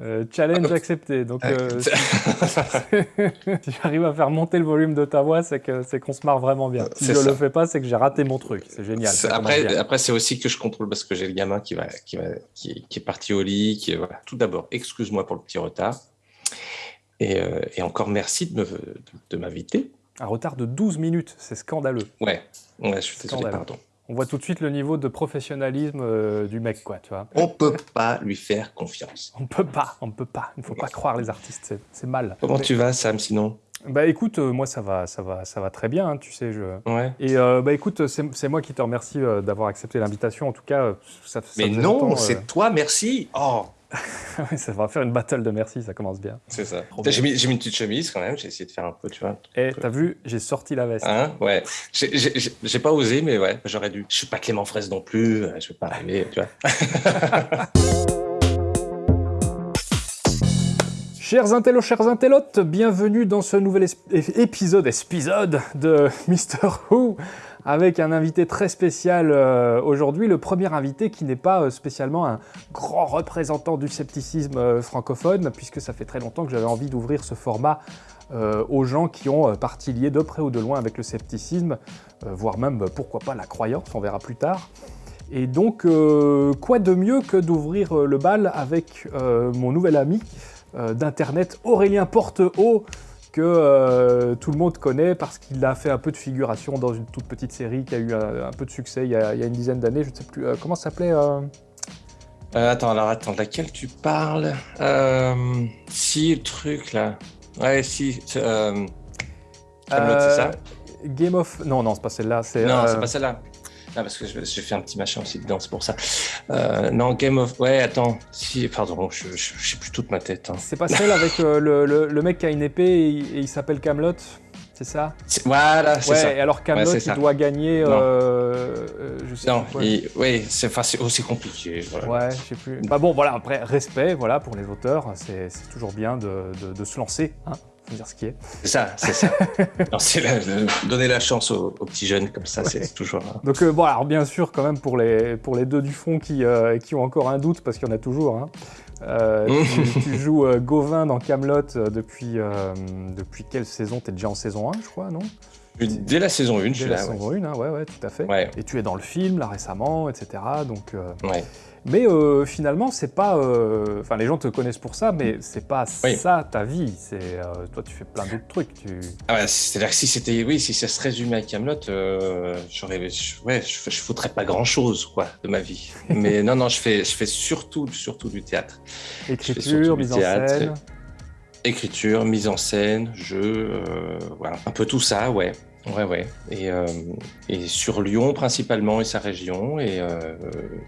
Euh, challenge accepté. Donc, euh, si, j'arrive à faire monter le volume de ta voix, c'est que c'est qu'on se marre vraiment bien. Si je ne le fais pas, c'est que j'ai raté mon truc. C'est génial. Après, après c'est aussi que je contrôle parce que j'ai le gamin qui va, qui va, qui, est parti au lit. Qui, voilà. Tout d'abord, excuse-moi pour le petit retard. Et, euh, et encore merci de, de, de m'inviter. Un retard de 12 minutes, c'est scandaleux. Ouais, ouais je suis désolé, pardon. On voit tout de suite le niveau de professionnalisme euh, du mec, quoi, tu vois. On peut pas lui faire confiance. On peut pas, on peut pas. Il ne faut pas croire les artistes, c'est mal. Comment tu vas, Sam, sinon? Bah écoute, euh, moi ça va, ça va, ça va très bien, hein, tu sais. Je... Ouais. Et euh, bah écoute, c'est moi qui te remercie euh, d'avoir accepté l'invitation. En tout cas, ça, ça Mais non, c'est toi, merci. Oh. ça va faire une battle de merci, ça commence bien. C'est ça. J'ai mis, mis, une petite chemise quand même, j'ai essayé de faire un peu, tu vois. Et t'as vu, j'ai sorti la veste. Hein ouais. J'ai pas osé, mais ouais, j'aurais dû. Je suis pas Clément Fraisse non plus, je vais pas arriver, tu vois. Chers intellos, chers intellotes, bienvenue dans ce nouvel épisode, épisode de Mister Who, avec un invité très spécial euh, aujourd'hui, le premier invité qui n'est pas euh, spécialement un grand représentant du scepticisme euh, francophone, puisque ça fait très longtemps que j'avais envie d'ouvrir ce format aux gens qui ont partie liée de près ou de loin avec le scepticisme, voire même, pourquoi pas, la croyance, on verra plus tard. Et donc, quoi de mieux que d'ouvrir le bal avec mon nouvel ami, d'internet Aurélien Portehaut que euh, tout le monde connaît parce qu'il a fait un peu de figuration dans une toute petite série qui a eu un, un peu de succès il y a, il y a une dizaine d'années, je ne sais plus, euh, comment ça s'appelait euh... attends, alors attends, laquelle tu parles? Si, le truc là. Ouais, si. Camelot, c'est ça? Game of... Non, non, c'est pas celle-là. Non, c'est pas celle-là. Ah, parce que j'ai fait un petit machin aussi dedans, c'est pour ça. Euh, non, Game of... Ouais, attends. Si, pardon, je, je, je sais plus toute ma tête. Hein. C'est pas celle avec euh, le, le, le, mec qui a une épée et, et il s'appelle Camelot c'est ça? Voilà, c'est ouais, ça. Et alors Camelot, ouais, il doit gagner. Euh, je sais non, il, oui, c'est aussi compliqué. Voilà. Ouais, je sais plus. Bah bon, voilà. Après, respect, voilà, pour les auteurs, c'est toujours bien de, de, de, se lancer. Hein faut dire ce qui est. C'est ça, c'est ça. la, donner la chance aux, aux, petits jeunes comme ça, ouais. c'est toujours. Hein. Donc euh, bon, alors bien sûr, quand même pour les pour les deux du fond qui euh, qui ont encore un doute parce qu'il y en a toujours. Hein. Euh, tu, tu, joues Gauvin dans Camelot depuis depuis quelle saison? T'es déjà en saison 1, je crois, non? Dès la saison 1, je suis là. la saison ouais. 1, hein, ouais, ouais, tout à fait. Ouais. Et tu es dans le film, là, récemment, etc. Donc, ouais. Mais euh, finalement, c'est pas. Euh... Enfin, les gens te connaissent pour ça, mais c'est pas oui. ça ta vie. C'est euh, toi, tu fais plein d'autres trucs. Tu... Ah ouais, c'est-à-dire que si c'était, oui, si ça se résumait à Camelot, j'aurais, ouais, je, je foutrais pas grand-chose, quoi, de ma vie. mais non, non, je fais, je fais surtout, surtout du théâtre. Écriture, mise en scène. Écriture, mise en scène, jeu, voilà, un peu tout ça, ouais. Ouais, ouais. Et, euh, et, sur Lyon principalement et sa région, et, euh,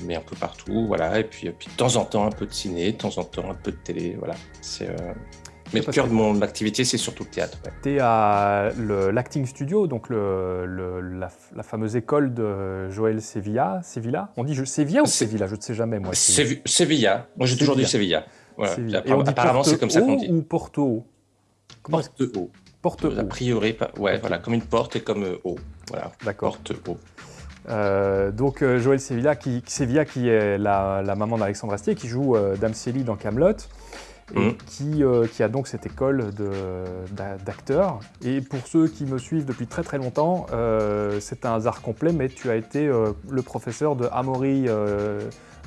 mais un peu partout, voilà. Et puis, et puis de temps en temps un peu de ciné, de temps en temps un peu de télé, voilà. C'est. Euh... Mais le cœur de mon activité, c'est surtout le théâtre. Ouais. Tu es à l'Acting Studio, donc le, le, la, la, fameuse école de Joël Sevilla. Sevilla On dit je, Sevilla ou Sevilla Je ne sais jamais, moi. Sevilla. Moi, j'ai toujours dit Sevilla. Voilà. Sevilla. Et on dit apparemment, c'est comme ça qu'on dit. ou Porto A priori, pas... ouais, voilà, comme une porte et comme euh, haut. Voilà. D'accord. Porte-haut. Euh, donc euh, Joël Sevilla qui, Sevilla, qui est la, la maman d'Alexandre Astier, qui joue euh, Dame Célie dans Camelot, et mmh. qui, euh, qui, a donc cette école d'acteurs. Et pour ceux qui me suivent depuis très très longtemps, c'est un hasard complet, mais tu as été le professeur de Amaury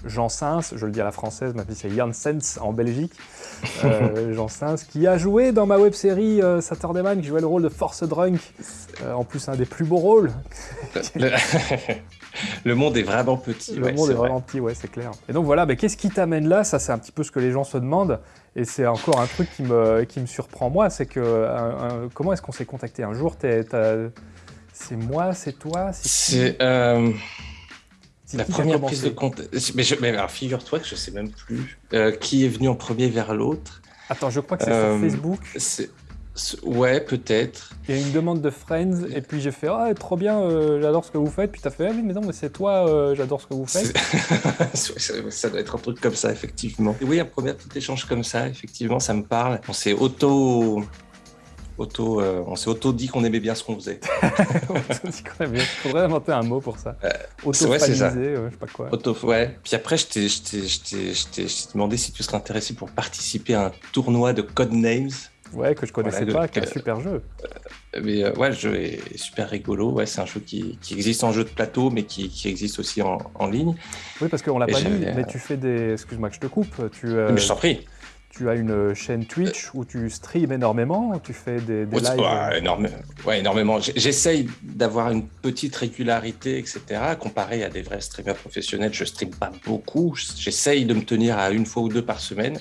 Jean Sins, je le dis à la française, ma fille c'est Janssens en Belgique, euh, Jean Sins, qui a joué dans ma web série euh, Saturday Man, qui jouait le rôle de Force Drunk, euh, en plus un des plus beaux rôles. Le, le monde est vraiment petit. Le ouais, monde est, est vraiment petit, ouais, c'est clair. Et donc voilà, mais qu'est-ce qui t'amène là? Ça, c'est un petit peu ce que les gens se demandent. Et c'est encore un truc qui me, qui me surprend moi, c'est que un, un, comment est-ce qu'on s'est contacté? Un jour C'est moi, c'est toi C'est la première prise de contact. Mais, je... mais alors, figure-toi que je sais même plus euh, qui est venu en premier vers l'autre. Attends, je crois que c'est euh, sur Facebook. Ouais, peut-être. Il y a une demande de Friends, et puis j'ai fait Ah, trop bien, euh, j'adore ce que vous faites. Puis t'as fait Ah, oui, mais non, mais c'est toi, euh, j'adore ce que vous faites. ça doit être un truc comme ça, effectivement. Et oui, un premier petit échange comme ça, effectivement, ça me parle. On s'est auto auto, euh, on s'est auto dit qu'on aimait bien ce qu'on faisait. dit qu'on aimait bien. Faudrait inventer un mot pour ça. Euh, auto ouais, je sais pas quoi. Auto, ouais. Puis après, je t'ai demandé si tu serais intéressé pour participer à un tournoi de Codenames. Ouais, que je connaissais pas, quel super jeu. Euh, mais ouais, le jeu est super rigolo. Ouais, c'est un jeu qui, qui, existe en jeu de plateau, mais qui, qui existe aussi en, en, ligne. Oui, parce qu'on l'a pas dit, mais tu fais des. Excuse-moi que je te coupe. Tu, mais je t'en prie tu as une chaîne Twitch où tu streams énormément, tu fais des, des lives ouais, ouais, énormément. J'essaye d'avoir une petite régularité, etc. Comparé à des vrais streamers professionnels, je stream pas beaucoup. J'essaye de me tenir à une fois ou deux par semaine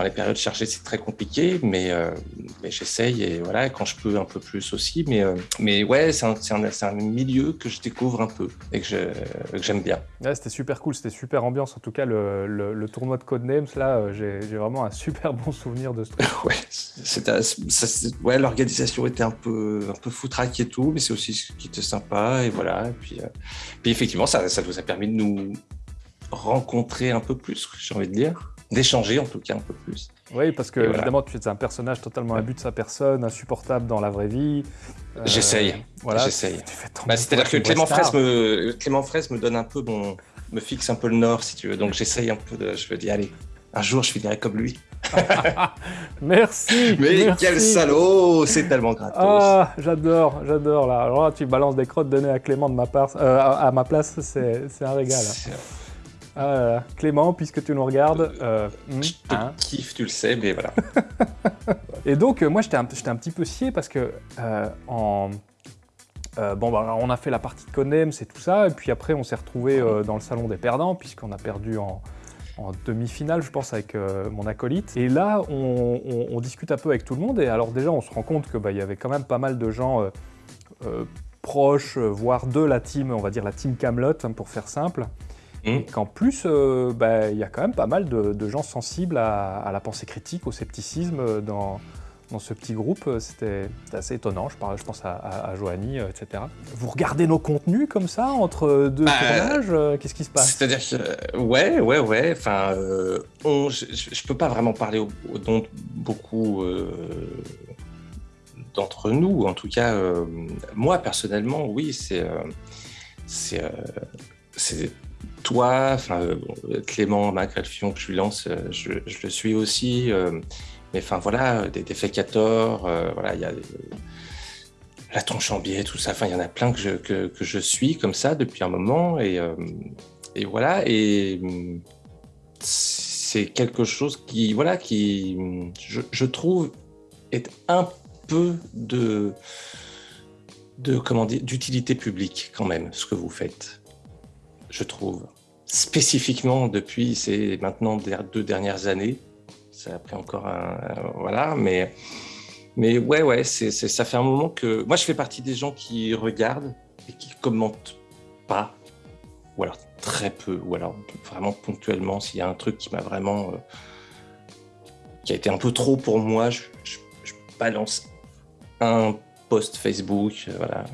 dans les périodes chargées, c'est très compliqué, mais, euh, mais j'essaye et voilà, quand je peux un peu plus aussi. Mais, euh, mais ouais, c'est un, un, un, milieu que je découvre un peu et que j'aime bien. Ouais, c'était super cool, c'était super ambiance. En tout cas, le, le, tournoi de Codenames, là, euh, j'ai vraiment un super bon souvenir de ce truc. ouais, ouais l'organisation était un peu, un peu foutraque et tout, mais c'est aussi ce qui était sympa. Et voilà. Et puis, puis effectivement, ça, ça nous a permis de nous rencontrer un peu plus, j'ai envie de dire d'échanger en tout cas un peu plus. Oui, parce que évidemment, tu es un personnage totalement imbu de sa personne, insupportable dans la vraie vie. Euh, j'essaye. Voilà, j'essaye. Bah, C'est-à-dire que Clément Fraisse, me, Clément Fraisse me donne un peu mon, me fixe un peu le nord, si tu veux. Donc j'essaye un peu de, je me dis, allez, un jour, je finirai comme lui. merci. Mais quel salaud, c'est tellement gratos. Ah, j'adore, j'adore là. Alors là, tu balances des crottes données à Clément de ma part, euh, à, ma place, c'est un régal. Ah Clément, puisque tu nous regardes. Euh, hmm, je te hein. kiffe, tu le sais, mais voilà. et donc, euh, moi, j'étais un, un, petit peu scié parce que euh, en. bon, bah, on a fait la partie de Conem, c'est tout ça, et puis après, on s'est retrouvé dans le salon des perdants, puisqu'on a perdu en, demi-finale, je pense, avec mon acolyte. Et là, on, discute un peu avec tout le monde, et alors déjà, on se rend compte qu'il bah, y avait quand même pas mal de gens proches, voire de la team, on va dire la team Camelot, hein, pour faire simple. Et qu'en plus, euh, bah, il y a quand même pas mal de, gens sensibles à, la pensée critique, au scepticisme dans, dans ce petit groupe. C'était assez étonnant, je, parle, je pense à, à, Joanie, euh, etc. Vous regardez nos contenus comme ça, entre deux bah, tournages euh, Qu'est-ce qui se passe? C'est-à-dire que, ouais, ouais, ouais, enfin, je, ne peux pas vraiment parler au, de beaucoup d'entre nous. En tout cas, moi, personnellement, oui, c'est... c'est toi, enfin, euh, Clément, Macrelfion, que je lui lance, euh, je, le suis aussi. Euh, mais enfin, voilà, des, des voilà, il y a la Tronchambier, tout ça. Enfin, il y en a plein que je, que, je, suis comme ça depuis un moment. Et, et voilà. Et c'est quelque chose qui, voilà, qui, je, je, trouve, est un peu de, de comment dire, d'utilité publique quand même, ce que vous faites je trouve. Spécifiquement depuis ces maintenant deux dernières années. Ça a pris encore un. voilà, mais. Mais ouais, ouais, ça fait un moment que. Moi, je fais partie des gens qui regardent et qui commentent pas, ou alors très peu, ou alors vraiment ponctuellement, s'il y a un truc qui m'a vraiment. Euh, qui a été un peu trop pour moi, je, je balance un post Facebook, euh, voilà,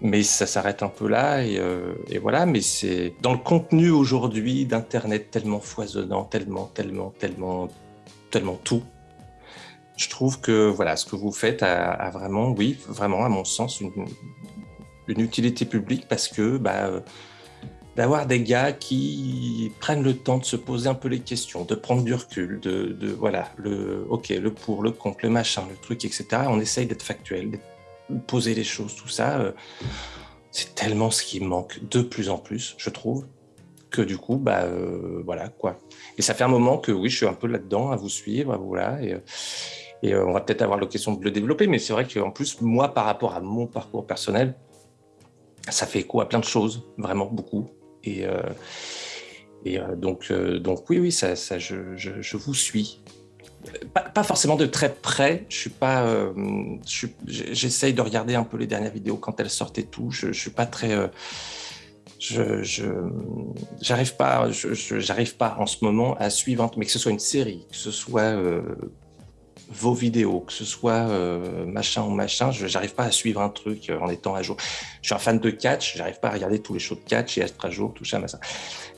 mais ça s'arrête un peu là et, euh, et voilà. Mais c'est dans le contenu aujourd'hui d'Internet tellement foisonnant, tellement, tellement, tellement, tellement tout. Je trouve que voilà, ce que vous faites a, vraiment, oui, vraiment à mon sens, une, utilité publique parce que bah, euh, d'avoir des gars qui prennent le temps de se poser un peu les questions, de prendre du recul, de, voilà, le ok, le pour, le contre, le machin, le truc, etc. On essaye d'être factuel, poser les choses, tout ça, euh, c'est tellement ce qui manque de plus en plus, je trouve, que du coup, bah euh, voilà quoi. Et ça fait un moment que oui, je suis un peu là-dedans à vous suivre, voilà, et, et euh, on va peut-être avoir l'occasion de le développer, mais c'est vrai qu'en plus, moi, par rapport à mon parcours personnel, ça fait écho à plein de choses, vraiment beaucoup. Et, et donc, donc oui, oui, ça, ça je, je vous suis pas, forcément de très près. Je suis pas. Euh, j'essaye de regarder un peu les dernières vidéos quand elles sortent et tout. Je, je suis pas très. Euh, je j'arrive pas. J'arrive pas en ce moment à suivre, mais que ce soit une série, que ce soit euh, vos vidéos, que ce soit machin ou machin, je n'arrive pas à suivre un truc en étant à jour. Je suis un fan de catch, j'arrive pas à regarder tous les shows de catch et être à jour, tout ça, machin.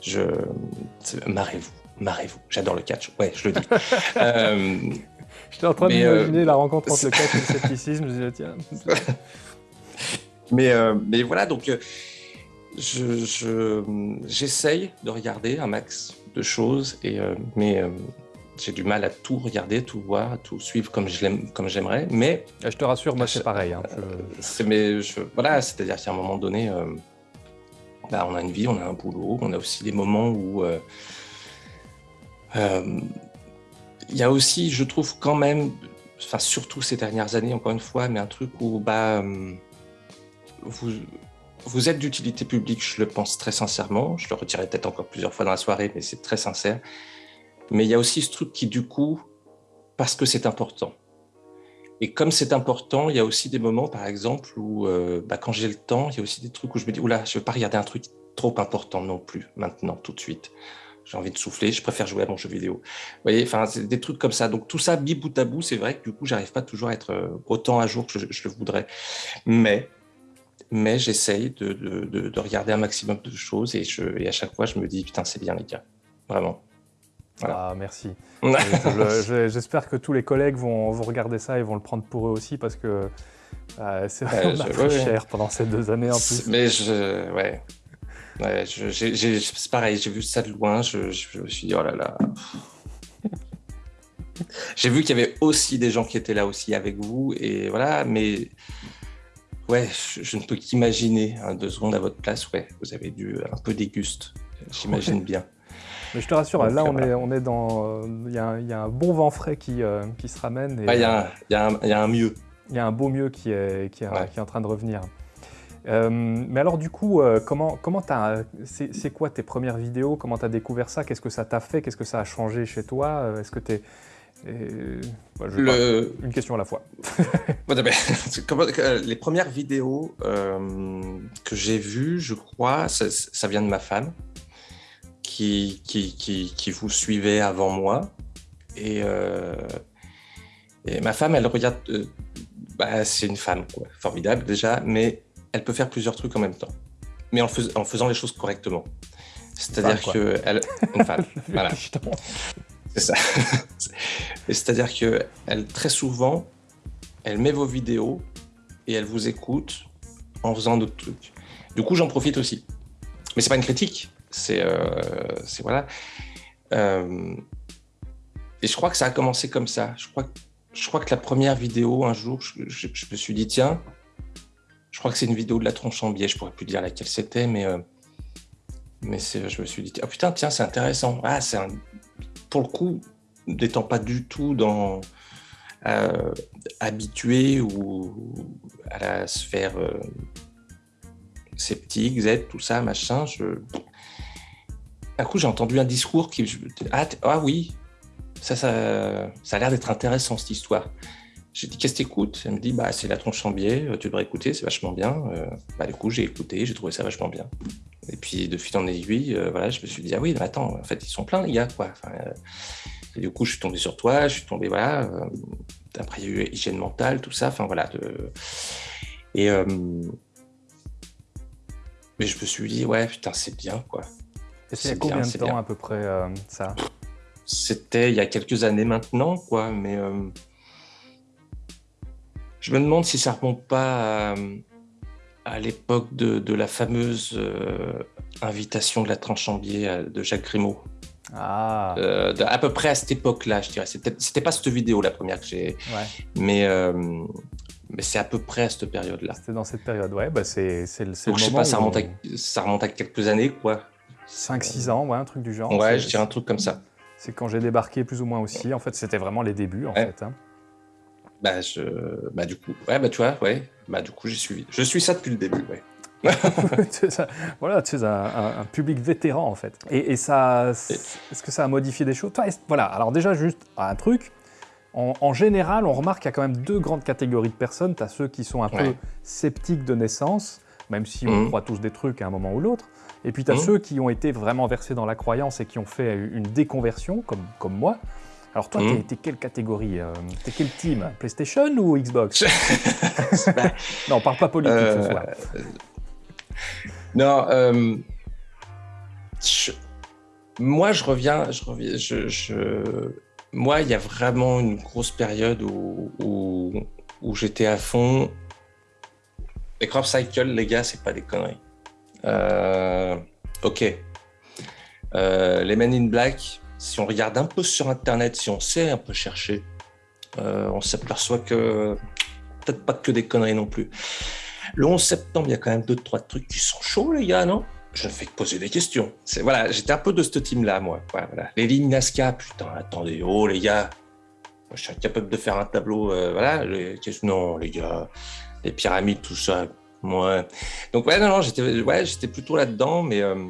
Je marrez-vous marrez-vous. J'adore le catch. Ouais, je le dis. Euh, J'étais en train d'imaginer la rencontre entre le catch et le scepticisme. Je disais, tiens. mais, mais voilà, donc je, j'essaye de regarder un max de choses, et, mais j'ai du mal à tout regarder, tout voir, tout suivre comme je j'aimerais. Mais je te rassure, moi c'est pareil. Hein, mais je, voilà, c'est-à-dire qu'à un moment donné, euh, bah, on a une vie, on a un boulot, on a aussi des moments où euh, euh, il y a aussi, je trouve quand même, enfin surtout ces dernières années, encore une fois, mais un truc où bah vous vous êtes d'utilité publique, je le pense très sincèrement. Je le retirerai peut-être encore plusieurs fois dans la soirée, mais c'est très sincère. Mais il y a aussi ce truc qui, du coup, parce que c'est important. Et comme c'est important, il y a aussi des moments, par exemple, où euh, bah, quand j'ai le temps, il y a aussi des trucs où je me dis, oula, je ne veux pas regarder un truc trop important non plus, maintenant, tout de suite. J'ai envie de souffler, je préfère jouer à mon jeu vidéo. Vous voyez, enfin, c'est des trucs comme ça. Donc tout ça, mi bout à bout, c'est vrai que du coup, j'arrive pas toujours à être euh, autant à jour que je, le voudrais. Mais, mais j'essaye de, de, de, regarder un maximum de choses et, je, et à chaque fois, je me dis, putain, c'est bien les gars. Vraiment. Ah, merci. J'espère que tous les collègues vont, regarder ça et vont le prendre pour eux aussi parce que euh, c'est vraiment cher pendant ces deux années en plus. Mais je, ouais. Ouais c'est pareil, j'ai vu ça de loin, je, me suis dit, oh là là. j'ai vu qu'il y avait aussi des gens qui étaient là aussi avec vous et voilà, mais ouais, je, ne peux qu'imaginer hein, deux secondes à votre place, ouais, vous avez dû un peu déguste, j'imagine bien. Mais je te rassure, là, on, est, on est dans. Il y, a un bon vent frais qui, euh, qui se ramène. Il y, a un mieux. Il y a un beau mieux qui est, qui est, qui est en train de revenir. Euh, mais alors, du coup, euh, comment, comment c'est quoi tes premières vidéos? Comment tu as découvert ça? Qu'est-ce que ça t'a fait? Qu'est-ce que ça a changé chez toi? Est-ce que tu es. Le... Une question à la fois. les premières vidéos que j'ai vues, je crois, ça, vient de ma femme qui, qui, qui, vous suivait avant moi. Et, euh, et ma femme, elle regarde. Euh, bah, c'est une femme, quoi. formidable déjà, mais elle peut faire plusieurs trucs en même temps, mais en, en faisant les choses correctement. C'est-à-dire que elle, voilà. C'est ça. C'est-à-dire que elle très souvent, elle met vos vidéos et elle vous écoute en faisant d'autres trucs. Du coup, j'en profite aussi. Mais c'est pas une critique, c'est euh, voilà. Euh, et je crois que ça a commencé comme ça. Je crois, je crois que la première vidéo, un jour, je, me suis dit, tiens, je crois que c'est une vidéo de la tronche en biais. Je pourrais plus dire laquelle c'était, mais, euh, je me suis dit, ah putain, tiens, c'est intéressant. Ah, c'est Pour le coup, n'étant pas du tout dans habitué ou à la sphère sceptique, Z, tout ça, machin, je coup, j'ai entendu un discours qui. Ah, ah oui, ça, ça, ça a l'air d'être intéressant cette histoire. J'ai dit qu'est-ce que t'écoutes? Elle me dit bah c'est la tronche en biais, euh, tu devrais écouter, c'est vachement bien. Euh, bah du coup j'ai écouté, j'ai trouvé ça vachement bien. Et puis de fil en aiguille, euh, voilà, je me suis dit ah oui mais attends, en fait ils sont pleins les gars quoi. et du coup je suis tombé sur toi, je suis tombé voilà. après il y a eu hygiène mentale, tout ça, enfin voilà. De... Et mais je me suis dit ouais putain c'est bien quoi. Et c'est combien de temps à peu près euh, ça? C'était il y a quelques années maintenant, quoi, mais euh, je me demande si ça remonte pas à, l'époque de, la fameuse euh, invitation de la tranche en biais de Jacques Grimaud. Ah. à peu près à cette époque-là, je dirais. C'était pas cette vidéo la première que j'ai, mais mais c'est à peu près à cette période-là. C'était dans cette période, ouais. Bah c'est le, Donc, je sais pas, ça remonte, ça remonte à quelques années, quoi. 5-6 ans, ouais, un truc du genre. Ouais, je dirais un truc comme ça. C'est quand j'ai débarqué plus ou moins aussi. En fait, c'était vraiment les débuts, en fait. Hein. Bah, je... bah, du coup, ouais, bah, tu vois, ouais. Bah, du coup, j'ai suivi. Je suis ça depuis le début, ouais. voilà, tu es un, public vétéran, en fait. Et, ça, est-ce que ça a modifié des choses? Voilà, alors déjà, juste un truc. En, général, on remarque qu'il y a quand même deux grandes catégories de personnes. Tu as ceux qui sont un peu sceptiques de naissance, même si on mmh. croit tous des trucs à un moment ou l'autre. Et puis tu as mmh. ceux qui ont été vraiment versés dans la croyance et qui ont fait une déconversion, comme, comme moi. Alors toi, mmh. t'es quelle catégorie euh, T'es quel team PlayStation ou Xbox? Non, on parle pas politique ce euh, soir. Non, euh, moi je reviens, je reviens, je, moi, il y a vraiment une grosse période où, où, j'étais à fond. Les crop cycle, les gars, c'est pas des conneries. Euh, ok. Euh, les Men in Black, si on regarde un peu sur Internet, si on sait un peu chercher, euh, on s'aperçoit que peut-être pas que des conneries non plus. Le 11 septembre, il y a quand même deux, trois trucs qui sont chauds, les gars, non? Je ne fais que poser des questions. Voilà, j'étais un peu de ce team-là, moi. Les lignes Nazca, putain, attendez, oh, les gars, je suis incapable de faire un tableau, euh, voilà. Les... Non, les gars, les pyramides, tout ça, moi. Donc, ouais, non, non, j'étais ouais, plutôt là-dedans, mais. Euh,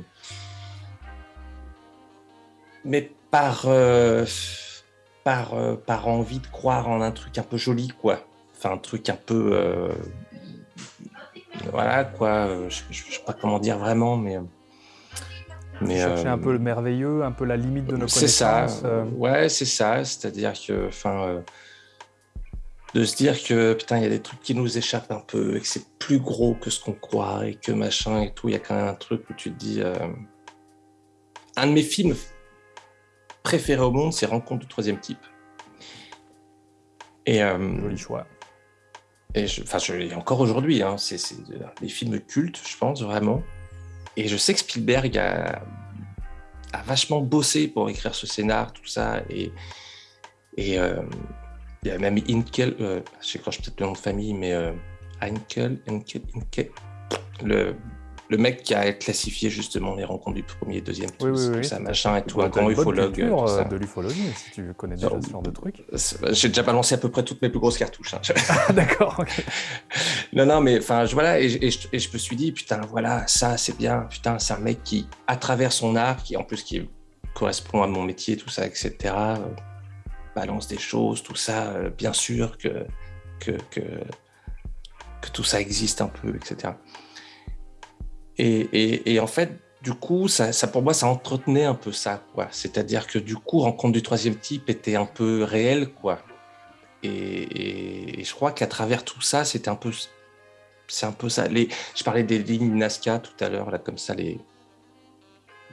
mais par. Euh, par, par envie de croire en un truc un peu joli, quoi. Enfin, un truc un peu voilà quoi, je, ne sais pas comment dire vraiment, mais. mais chercher un peu le merveilleux, un peu la limite de nos connaissances. C'est ça, euh. ouais, c'est ça. C'est-à-dire que, enfin, euh, de se dire que putain, il y a des trucs qui nous échappent un peu et que c'est plus gros que ce qu'on croit et que machin et tout. Il y a quand même un truc où tu te dis. Euh, un de mes films préférés au monde, c'est Rencontre du troisième type. Et, Joli choix. Et enfin, encore aujourd'hui, hein, c'est des films cultes, je pense, vraiment. Et je sais que Spielberg a, a vachement bossé pour écrire ce scénar, tout ça. Et, et euh, il y a même Inkel, euh, je sais peut-être le nom de famille, mais euh, Inkel, Inkel, Inkel, le le mec qui a classifié justement les rencontres du premier deuxième tout ça, machin et tout, un grand ufologue. Tout ça. de l'ufologie, si tu connais déjà ce genre de truc. J'ai déjà balancé à peu près toutes mes plus grosses cartouches. Hein. Ah, d'accord. non, non, mais enfin, voilà, et, et, je, me suis dit, putain, voilà, ça, c'est bien. Putain, c'est un mec qui, à travers son art, qui en plus qui correspond à mon métier, tout ça, etc., euh, balance des choses, tout ça, euh, bien sûr que, que, que, que tout ça existe un peu, etc. Et, en fait, du coup, ça, pour moi, ça entretenait un peu ça, quoi. C'est-à-dire que du coup, Rencontre du troisième type était un peu réel, quoi. Et, je crois qu'à travers tout ça, c'était un peu, c'est un peu ça. Les, je parlais des lignes Nazca tout à l'heure, là, comme ça, les,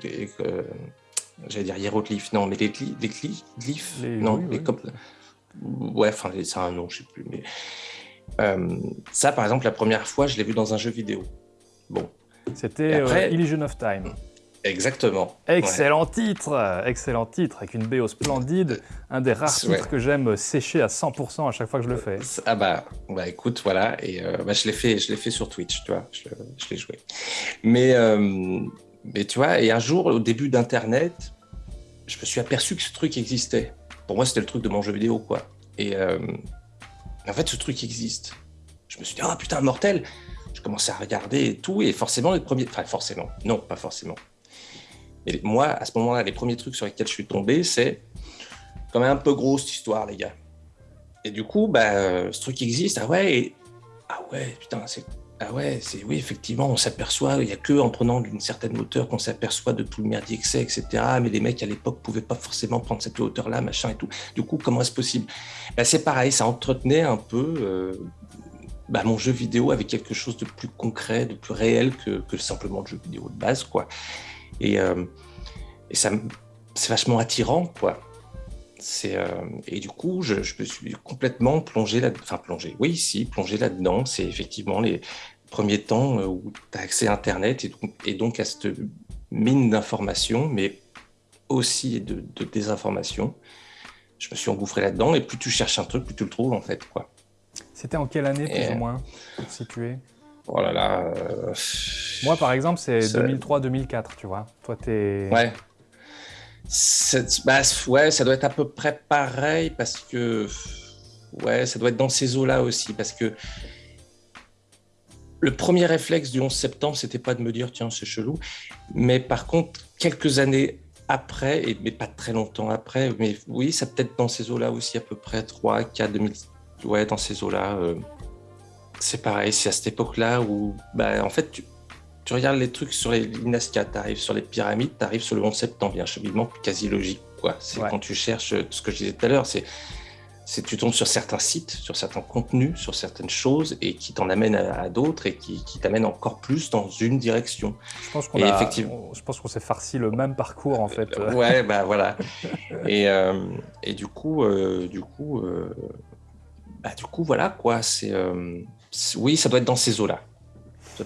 euh, j'allais dire hiéroglyphes, non, mais les, les glyphes, non, les, Comme, ouais, enfin, c'est un nom, je sais plus, mais euh, ça, par exemple, la première fois, je l'ai vu dans un jeu vidéo. Bon, c'était euh, Illusion of Time. Exactement. Excellent titre, excellent titre, avec une BO splendide, un des rares titres que j'aime sécher à 100% à chaque fois que je le fais. Ah bah, bah écoute, voilà, et euh, bah, je l'ai fait, je l'ai fait sur Twitch, tu vois, je, l'ai joué. Mais, euh, mais tu vois, et un jour, au début d'Internet, je me suis aperçu que ce truc existait. Pour moi, c'était le truc de mon jeu vidéo, quoi. Et en fait, ce truc existe. Je me suis dit, ah putain, mortel je commençais à regarder et tout, et forcément, les premiers. Enfin, forcément, non, pas forcément. Et moi, à ce moment-là, les premiers trucs sur lesquels je suis tombé, c'est quand même un peu gros cette histoire, les gars. Et du coup, bah, ce truc existe, ah ouais, ah ouais, putain, c'est. Ah ouais, c'est oui, effectivement, on s'aperçoit, il n'y a que en prenant d'une certaine hauteur qu'on s'aperçoit de tout le merdier que c'est, etc. Mais les mecs à l'époque pouvaient pas forcément prendre cette hauteur-là, machin et tout. Du coup, comment est-ce possible? Bah, C'est pareil, ça entretenait un peu euh, bah, mon jeu vidéo avec quelque chose de plus concret, de plus réel que, simplement le jeu vidéo de base, quoi. Et, euh, ça, c'est vachement attirant, quoi. Euh, et du coup, je, me suis complètement plongé là, enfin plongé, oui, si, plongé là-dedans. C'est effectivement les premiers temps euh, où tu as accès à Internet et donc, et donc à cette mine d'informations, mais aussi de, de désinformation. Je me suis engouffré là-dedans et plus tu cherches un truc, plus tu le trouves en fait, quoi. C'était en quelle année, plus ou moins, situé Oh là là. Euh, Moi, par exemple, c'est 2003-2004, tu vois. Toi, t'es. Ouais. Bah, ouais, ça doit être à peu près pareil parce que. Ouais, ça doit être dans ces eaux-là aussi parce que. Le premier réflexe du 11 septembre, c'était pas de me dire, tiens, c'est chelou. Mais par contre, quelques années après, et, mais pas très longtemps après, mais oui, ça peut être dans ces eaux-là aussi, à peu près 3, 4, 2000, ouais, dans ces eaux-là. Euh, c'est pareil, c'est à cette époque-là où, bah, en fait, tu, tu, regardes les trucs sur les Nazca, tu arrives sur les pyramides, tu arrives sur le 11 septembre, il y a un cheminement quasi logique. Quoi. C'est quand tu cherches euh, ce que je disais tout à l'heure, c'est c'est tu tombes sur certains sites, sur certains contenus, sur certaines choses et qui t'en amènent à, d'autres et qui, qui t'amènent encore plus dans une direction. Je pense qu'on effectivement... je pense qu'on s'est farci le même parcours en fait. Euh, ouais, bah voilà. et, euh, et du coup, euh, du coup, bah, du coup, voilà quoi. C'est oui, ça doit être dans ces eaux-là.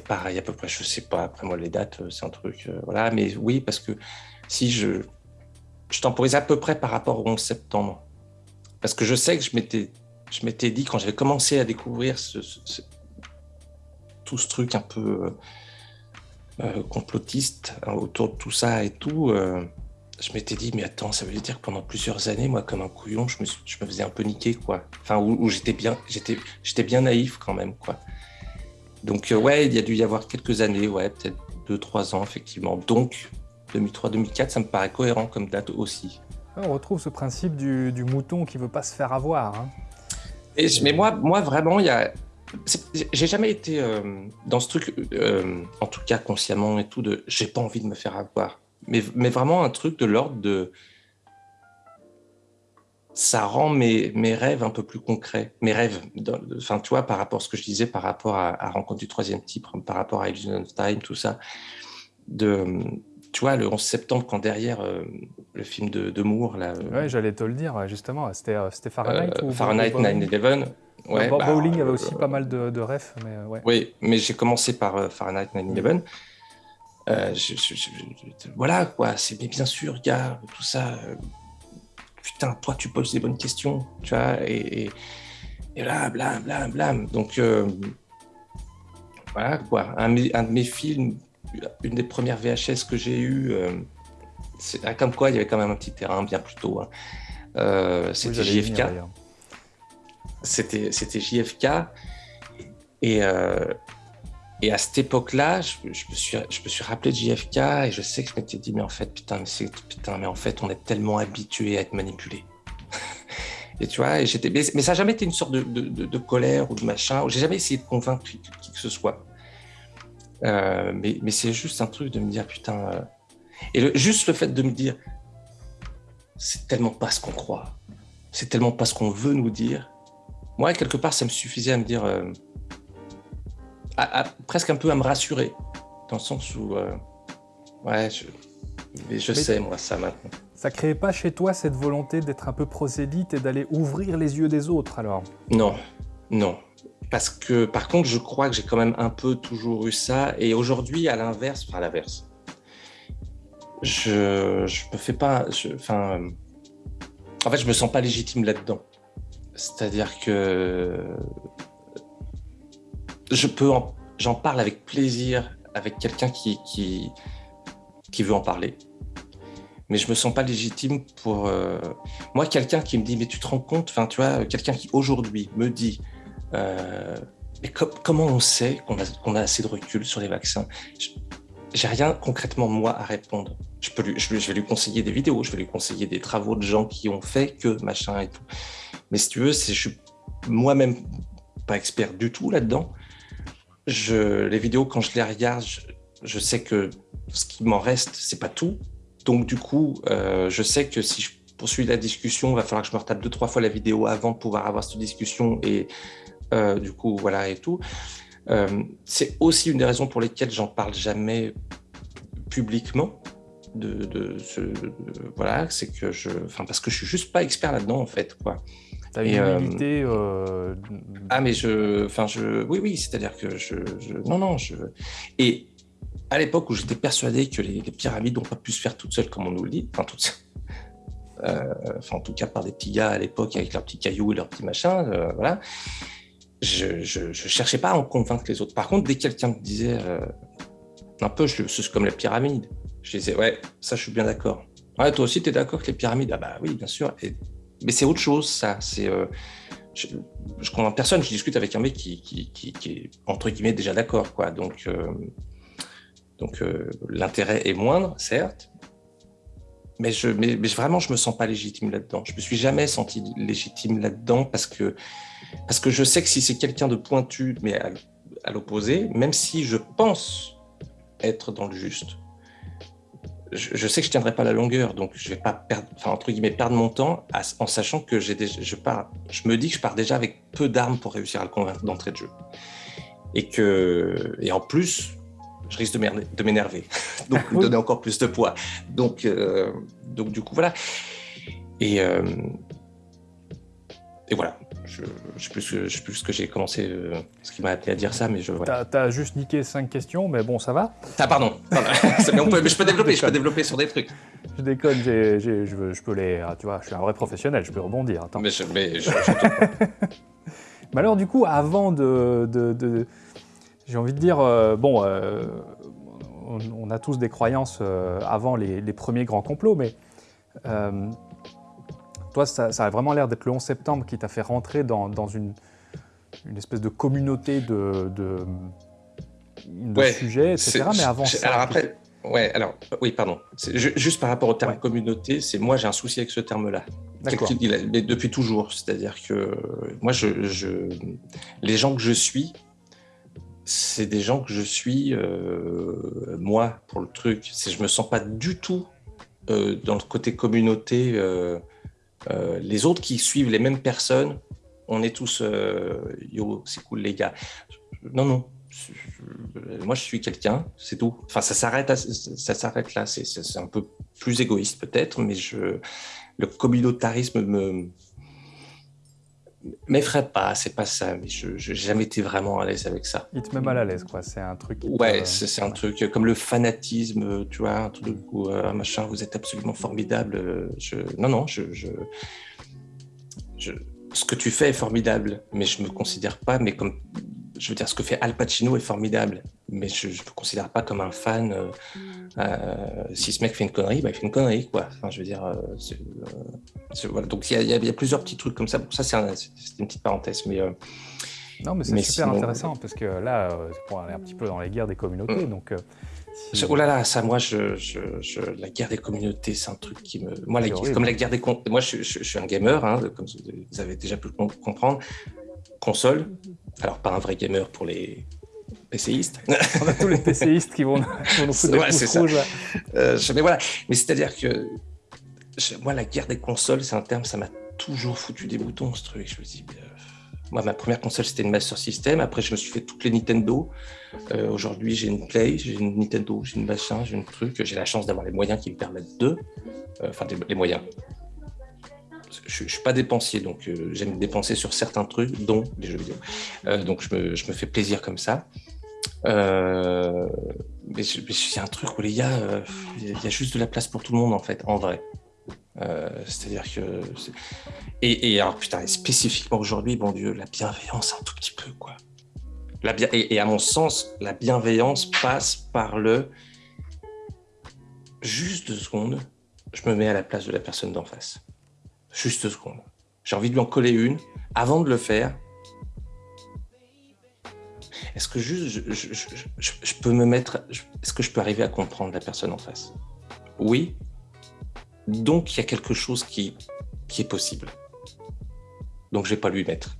Pareil à peu près. Je sais pas. Après moi, les dates, c'est un truc. voilà, mais oui, parce que si je je temporise à peu près par rapport au 11 septembre. Parce que je sais que je m'étais, je m'étais dit, quand j'avais commencé à découvrir tout ce truc un peu euh, euh, complotiste hein, autour de tout ça et tout, euh, je m'étais dit, mais attends, ça veut dire que pendant plusieurs années, moi, comme un couillon, je me, je me faisais un peu niquer, quoi. Enfin, où, j'étais bien, j'étais, j'étais bien naïf quand même, quoi. Donc, ouais, il y a dû y avoir quelques années, ouais, peut-être deux, trois ans, effectivement. Donc, 2003-2004, ça me paraît cohérent comme date aussi. On retrouve ce principe du, mouton qui veut pas se faire avoir. Hein. Et, mais moi, moi, vraiment, il y a... J'ai jamais été euh, dans ce truc, euh, en tout cas consciemment et tout, de j'ai pas envie de me faire avoir. Mais, mais vraiment un truc de l'ordre de. Ça rend mes, mes rêves un peu plus concrets. Mes rêves, enfin, tu vois, par rapport à ce que je disais, par rapport à, à Rencontre du troisième type, par rapport à Illusion of Time, tout ça, de, tu vois, le 11 septembre, quand derrière euh, le film de, de Moore. Là, euh, ouais, j'allais te le dire, justement. C'était euh, Fahrenheit ou Fahrenheit 9-11. Ouais, bah, Bowling avait aussi pas mal de, de refs. Mais, ouais. Oui, mais j'ai commencé par Fahrenheit 9-11. Voilà, quoi. C'est bien sûr, gars, tout ça. putain, toi, tu poses des bonnes questions, tu vois. Et, et, là, blam, blam, blam. Donc, voilà, quoi. Un, un de mes films une des premières VHS que j'ai eues, euh, ah, comme quoi il y avait quand même un petit terrain bien plus tôt. Hein. Euh, c'était JFK. C'était JFK. Et, euh, et à cette époque-là, je, me suis, je me suis rappelé de JFK et je sais que je m'étais dit, mais en fait, putain, mais, putain, mais en fait, on est tellement habitué à être manipulé. et tu vois, et mais, mais, ça n'a jamais été une sorte de, de, colère ou de machin. J'ai jamais essayé de convaincre qui, que ce soit. Euh, mais, mais c'est juste un truc de me dire, putain. Euh, et juste le fait de me dire, c'est tellement pas ce qu'on croit, c'est tellement pas ce qu'on veut nous dire. Moi, quelque part, ça me suffisait à me dire, euh, à, presque un peu à me rassurer, dans le sens où, ouais, je, sais, moi, ça maintenant. Ça créait pas chez toi cette volonté d'être un peu prosélyte et d'aller ouvrir les yeux des autres, alors? Non, non. Parce que, par contre, je crois que j'ai quand même un peu toujours eu ça. Et aujourd'hui, à l'inverse, enfin, à l'inverse, je, je me fais pas. enfin, en fait, je me sens pas légitime là-dedans. C'est-à-dire que je peux, j'en parle avec plaisir avec quelqu'un qui, qui, veut en parler mais je me sens pas légitime pour euh, moi quelqu'un qui me dit mais tu te rends compte enfin tu vois quelqu'un qui aujourd'hui me dit euh, mais comment on sait qu'on a, a, assez de recul sur les vaccins? J'ai rien concrètement, moi, à répondre. Je, peux lui, je, vais lui conseiller des vidéos, je vais lui conseiller des travaux de gens qui ont fait que machin et tout. Mais si tu veux, je suis moi-même pas expert du tout là-dedans. Je, les vidéos, quand je les regarde, je, sais que ce qui m'en reste, c'est pas tout. Donc, du coup, euh, je sais que si je poursuis la discussion, il va falloir que je me retape deux, trois fois la vidéo avant de pouvoir avoir cette discussion et euh, du coup, voilà et tout. Euh, c'est aussi une des raisons pour lesquelles j'en parle jamais publiquement. De, ce, voilà, c'est que je, enfin parce que je suis juste pas expert là-dedans en fait, quoi. Humilité. Euh, ah mais je, enfin je, oui oui, c'est-à-dire que je, non non je, et à l'époque où j'étais persuadé que les, pyramides n'ont pas pu se faire toutes seules comme on nous le dit, enfin toutes, enfin en tout cas par des petits gars à l'époque avec leurs petits cailloux et leurs petits machins, voilà je, ne cherchais pas à en convaincre les autres. Par contre, dès que quelqu'un me disait euh, un peu, c'est comme la pyramide, je disais ouais, ça je suis bien d'accord. Ouais, toi aussi tu es d'accord avec les pyramides? Ah bah oui, bien sûr. Mais c'est autre chose, ça. C'est euh, je, je convainc personne. Je discute avec un mec qui, est entre guillemets déjà d'accord, quoi. Donc euh, donc l'intérêt est moindre, certes. Mais, je, mais, mais, vraiment, je me sens pas légitime là-dedans. Je me suis jamais senti légitime là-dedans parce que parce que je sais que si c'est quelqu'un de pointu, mais à, l'opposé, même si je pense être dans le juste, je, sais que je tiendrai pas la longueur, donc je vais pas perdre, enfin entre guillemets perdre mon temps en sachant que j'ai je pars, je me dis que je pars déjà avec peu d'armes pour réussir à le convaincre d'entrée de jeu, et que et en plus je risque de m'énerver, donc me donner encore plus de poids, donc euh, donc du coup voilà, et euh, et voilà, je ne sais, plus ce que j'ai commencé, euh, ce qui m'a appelé à dire ça, mais je. Voilà. T'as as juste niqué cinq questions, mais bon, ça va. Ah, pardon. mais je peux développer, je peux développer sur des trucs. Je déconne, je, je, peux les. Ah, tu vois, je suis un vrai professionnel, je peux rebondir. Mais je. Mais, mais alors, du coup, avant de. de, j'ai envie de dire, euh, bon, euh, on, a tous des croyances avant les, les, premiers grands complots, mais toi, ça, a vraiment l'air d'être le 11 septembre qui t'a fait rentrer dans, une, une, espèce de communauté de, de, sujets, etc. Mais avant ça... Alors après, ouais, alors, oui, pardon. Juste par rapport au terme communauté, c'est moi, j'ai un souci avec ce terme-là. Depuis toujours. C'est-à-dire que moi, je, les gens que je suis, c'est des gens que je suis, euh, moi, pour le truc. Je me sens pas du tout euh, dans le côté communauté. Euh, euh, les autres qui suivent les mêmes personnes, on est tous euh, yo, c'est cool les gars. Non, non. Moi, je suis quelqu'un, c'est tout. Enfin, ça s'arrête, là. C'est un peu plus égoïste peut-être, mais je, le communautarisme me m'effraie pas, c'est pas ça, mais je n'ai jamais été vraiment à l'aise avec ça. Il te met mal à l'aise, quoi. C'est un truc. Ouais, c'est un truc comme le fanatisme, tu vois, un truc où euh, machin, vous êtes absolument formidable. Je... Non, non, je, je, ce que tu fais est formidable, mais je me considère pas, mais comme je veux dire, ce que fait Al Pacino est formidable, mais je ne me considère pas comme un fan. Euh, euh, si ce mec fait une connerie, bah, il fait une connerie, quoi. Enfin, je veux dire, euh, voilà. donc il y, a plusieurs petits trucs comme ça. ça, c'est une petite parenthèse, mais. non, mais c'est super intéressant parce que là, on est un petit peu dans les guerres des communautés, mm. donc. Oh là là, ça, moi, je, la guerre des communautés, c'est un truc qui me. Moi, la, comme la guerre des. Moi, je, suis un gamer, hein, comme vous avez déjà pu comprendre console. Alors, pas un vrai gamer pour les PCistes. On a tous les PCistes qui vont, nous foutre des pouces rouges. Euh, mais voilà, mais c'est-à-dire que moi, la guerre des consoles, c'est un terme, ça m'a toujours foutu des boutons, ce truc. Je me dis, euh, moi, ma première console, c'était une Master System. Après, je me suis fait toutes les Nintendo. Euh, aujourd'hui, j'ai une Play, j'ai une Nintendo, j'ai une machin, j'ai un truc. J'ai la chance d'avoir les moyens qui me permettent de. Enfin, les moyens je, ne suis pas dépensier, donc euh, j'aime dépenser sur certains trucs, dont les jeux vidéo. Euh, donc je me, je me, fais plaisir comme ça. Euh, mais il y a un truc où les gars, il y a juste de la place pour tout le monde en fait, en vrai. C'est-à-dire que. Et, et, alors, putain, spécifiquement aujourd'hui, bon Dieu, la bienveillance un tout petit peu, quoi. La bien... et, et, à mon sens, la bienveillance passe par le. Juste deux secondes, je me mets à la place de la personne d'en face. Juste deux secondes. J'ai envie de lui en coller une. Avant de le faire, est-ce que juste je, peux me mettre. Est-ce que je peux arriver à comprendre la personne en face? Oui. Donc il y a quelque chose qui, qui est possible. Donc je vais pas lui mettre.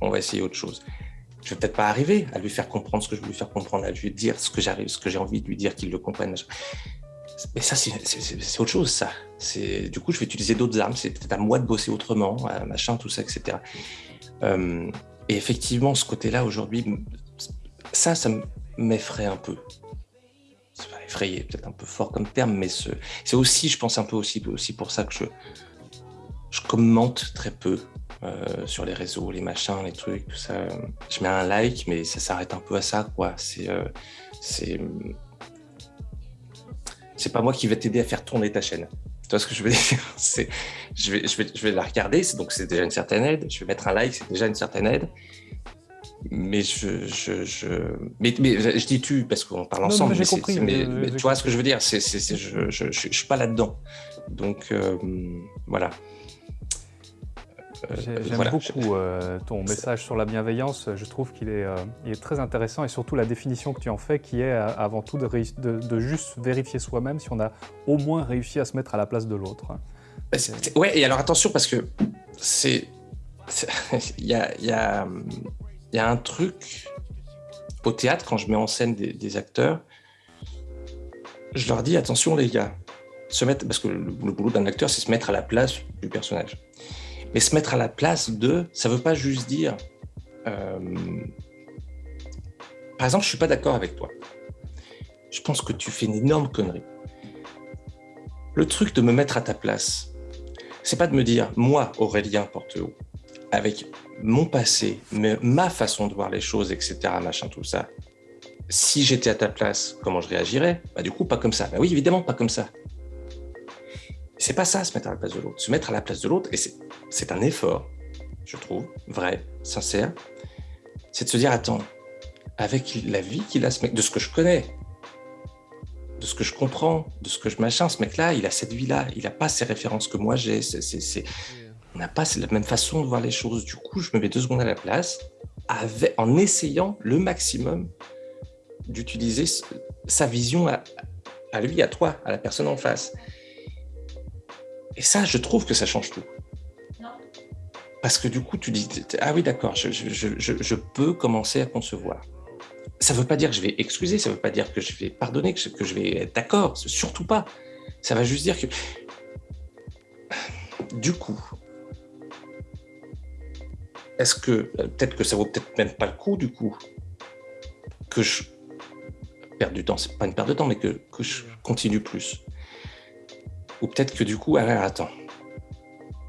On va essayer autre chose. Je vais peut-être pas arriver à lui faire comprendre ce que je veux lui faire comprendre, à lui dire ce que j'arrive, ce que j'ai envie de lui dire, qu'il le comprenne. Mais ça, c'est autre chose, ça. Du coup, je vais utiliser d'autres armes. C'est peut-être à moi de bosser autrement, machin, tout ça, etc. Euh, et effectivement, ce côté-là, aujourd'hui, ça, ça m'effraie un peu. C'est pas effrayé, peut-être un peu fort comme terme, mais c'est aussi, je pense, un peu aussi, aussi pour ça que je, je commente très peu euh, sur les réseaux, les machins, les trucs, tout ça. Je mets un like, mais ça s'arrête un peu à ça, quoi. C'est. Euh, c'est c'est pas moi qui vais t'aider à faire tourner ta chaîne. Tu vois ce que je veux dire? C'est, je vais, je vais, je vais la regarder, donc c'est déjà une certaine aide. Je vais mettre un like, c'est déjà une certaine aide. Mais je, je, je, mais, mais je dis tu parce qu'on parle ensemble. mais, compris, mais, tu vois ce que je veux dire? C'est, c'est, je, je, je, suis pas là-dedans. Donc euh, voilà. Euh, j'aime beaucoup euh, ton message sur la bienveillance. Je trouve qu'il est, euh, est, très intéressant et surtout la définition que tu en fais qui est avant tout de, de, juste vérifier soi-même si on a au moins réussi à se mettre à la place de l'autre. Bah, ouais, et alors attention parce que c'est. Il y a, y, a, y a, un truc au théâtre quand je mets en scène des, des acteurs. je leur dis attention les gars, se mettre, parce que le, boulot d'un acteur, c'est se mettre à la place du personnage. Mais se mettre à la place de, ça veut pas juste dire, euh, par exemple, je suis pas d'accord avec toi. Je pense que tu fais une énorme connerie. Le truc de me mettre à ta place, c'est pas de me dire, moi, Aurélien Porteau, avec mon passé, ma façon de voir les choses, etc., machin, tout ça, si j'étais à ta place, comment je réagirais? Bah du coup, pas comme ça. Bah oui, évidemment, pas comme ça. C'est pas ça, se mettre à la place de l'autre. Se mettre à la place de l'autre, et c'est un effort, je trouve, vrai, sincère, c'est de se dire, attends, avec la vie qu'il a, ce mec, de ce que je connais, de ce que je comprends, de ce que je machin, ce mec-là, il a cette vie-là, il n'a pas ces références que moi j'ai, on n'a pas la même façon de voir les choses. Du coup, je me mets deux secondes à la place, en essayant le maximum d'utiliser sa vision à, lui, à toi, à la personne en face. Et ça, je trouve que ça change tout. Parce que du coup, tu dis, ah oui, d'accord, je, peux commencer à concevoir. Ça ne veut pas dire que je vais excuser, ça ne veut pas dire que je vais pardonner, que je, vais être d'accord, surtout pas. Ça va juste dire que, du coup, est-ce que, peut-être que ça vaut peut-être même pas le coup, du coup, que je perde du temps, c'est pas une perte de temps, mais que, je continue plus. Ou peut-être que du coup, alors, attends,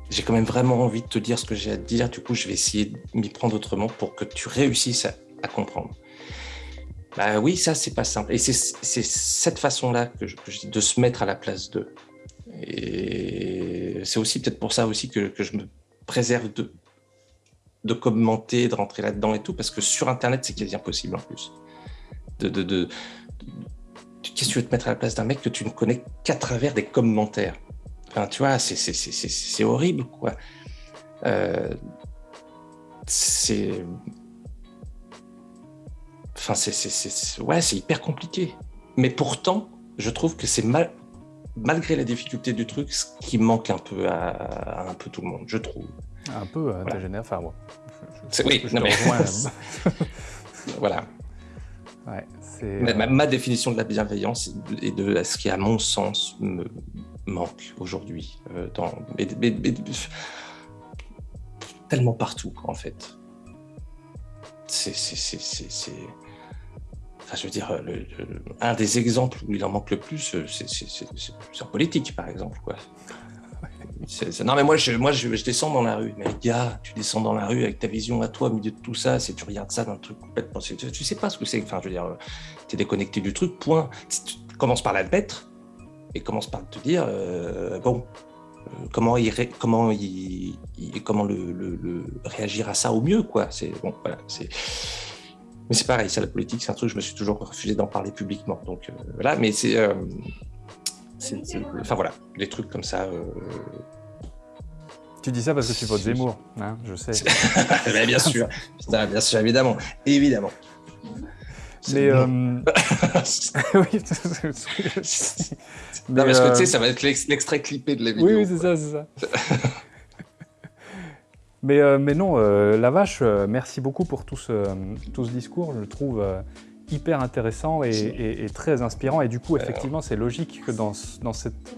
j'ai quand même vraiment envie de te dire ce que j'ai à te dire, du coup, je vais essayer de m'y prendre autrement pour que tu réussisses à, comprendre. Bah oui, ça, c'est pas simple. Et c'est cette façon-là que, je, dis, de se mettre à la place d'eux. Et c'est aussi peut-être pour ça aussi que, que, je me préserve de, de commenter, de rentrer là-dedans et tout, parce que sur Internet, c'est quasi impossible en plus de, Qu'est-ce que tu veux te mettre à la place d'un mec que tu ne connais qu'à travers des commentaires? Enfin, tu vois, c'est horrible, quoi. Euh, c'est... Enfin, c'est... Ouais, c'est hyper compliqué. Mais pourtant, je trouve que c'est mal... Malgré la difficulté du truc, ce qui manque un peu à, un peu tout le monde, je trouve. Un peu à ta génération, enfin, moi. oui, non, mais... voilà. Euh, ma, définition de la bienveillance et de ce qui, à mon sens, me manque aujourd'hui. Euh, tellement partout, en fait. C'est. Enfin, je veux dire, un des exemples où il en manque le plus, euh, c'est en politique, par exemple. Quoi. Non, mais moi, je, descends dans la rue. Mais gars, tu descends dans la rue avec ta vision à toi, au milieu de tout ça, si tu regardes ça d'un truc complètement. Tu, sais pas ce que c'est. Enfin, je veux dire, tu es déconnecté du truc, point. Tu commences par l'admettre et commence par te dire euh, bon, euh, comment, il, comment, il, comment le, réagir à ça au mieux, quoi. C'est bon, voilà, c'est. Mais c'est pareil, ça, la politique, c'est un truc, je me suis toujours refusé d'en parler publiquement. Donc euh, voilà, mais c'est enfin voilà, des trucs comme ça. Tu dis ça parce que tu votes Zemmour, hein, je sais. bien sûr, bien sûr, évidemment, évidemment. Mais euh... oui, non, parce que tu sais, euh, ça va être l'extrait clippé de la vidéo. Oui, oui c'est ça, c'est ça. mais, euh, mais non, la vache, merci beaucoup pour tout ce, tout ce discours. Je le trouve hyper intéressant et, très inspirant. Et du coup, effectivement, c'est logique que dans, dans, cette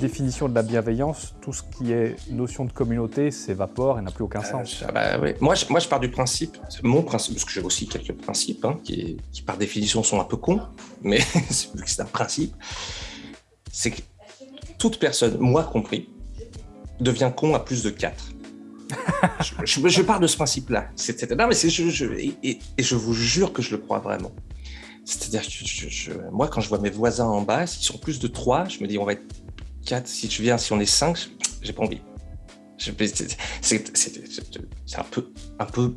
définition de la bienveillance, tout ce qui est notion de communauté s'évapore et n'a plus aucun euh, sens. Bah moi, je, moi, je pars du principe, mon principe, parce que j'ai aussi quelques principes hein, qui, qui, par définition, sont un peu cons, mais c'est un principe, c'est que toute personne, moi compris, devient con à plus de 4 je, je, pars de ce principe-là. Non, mais je, je et, je vous jure que je le crois vraiment. C'est-à-dire que moi, quand je vois mes voisins en bas, s'ils sont plus de 3, je me dis on va être 4. Si je viens, si on est 5, j'ai pas envie. C'est un peu, un peu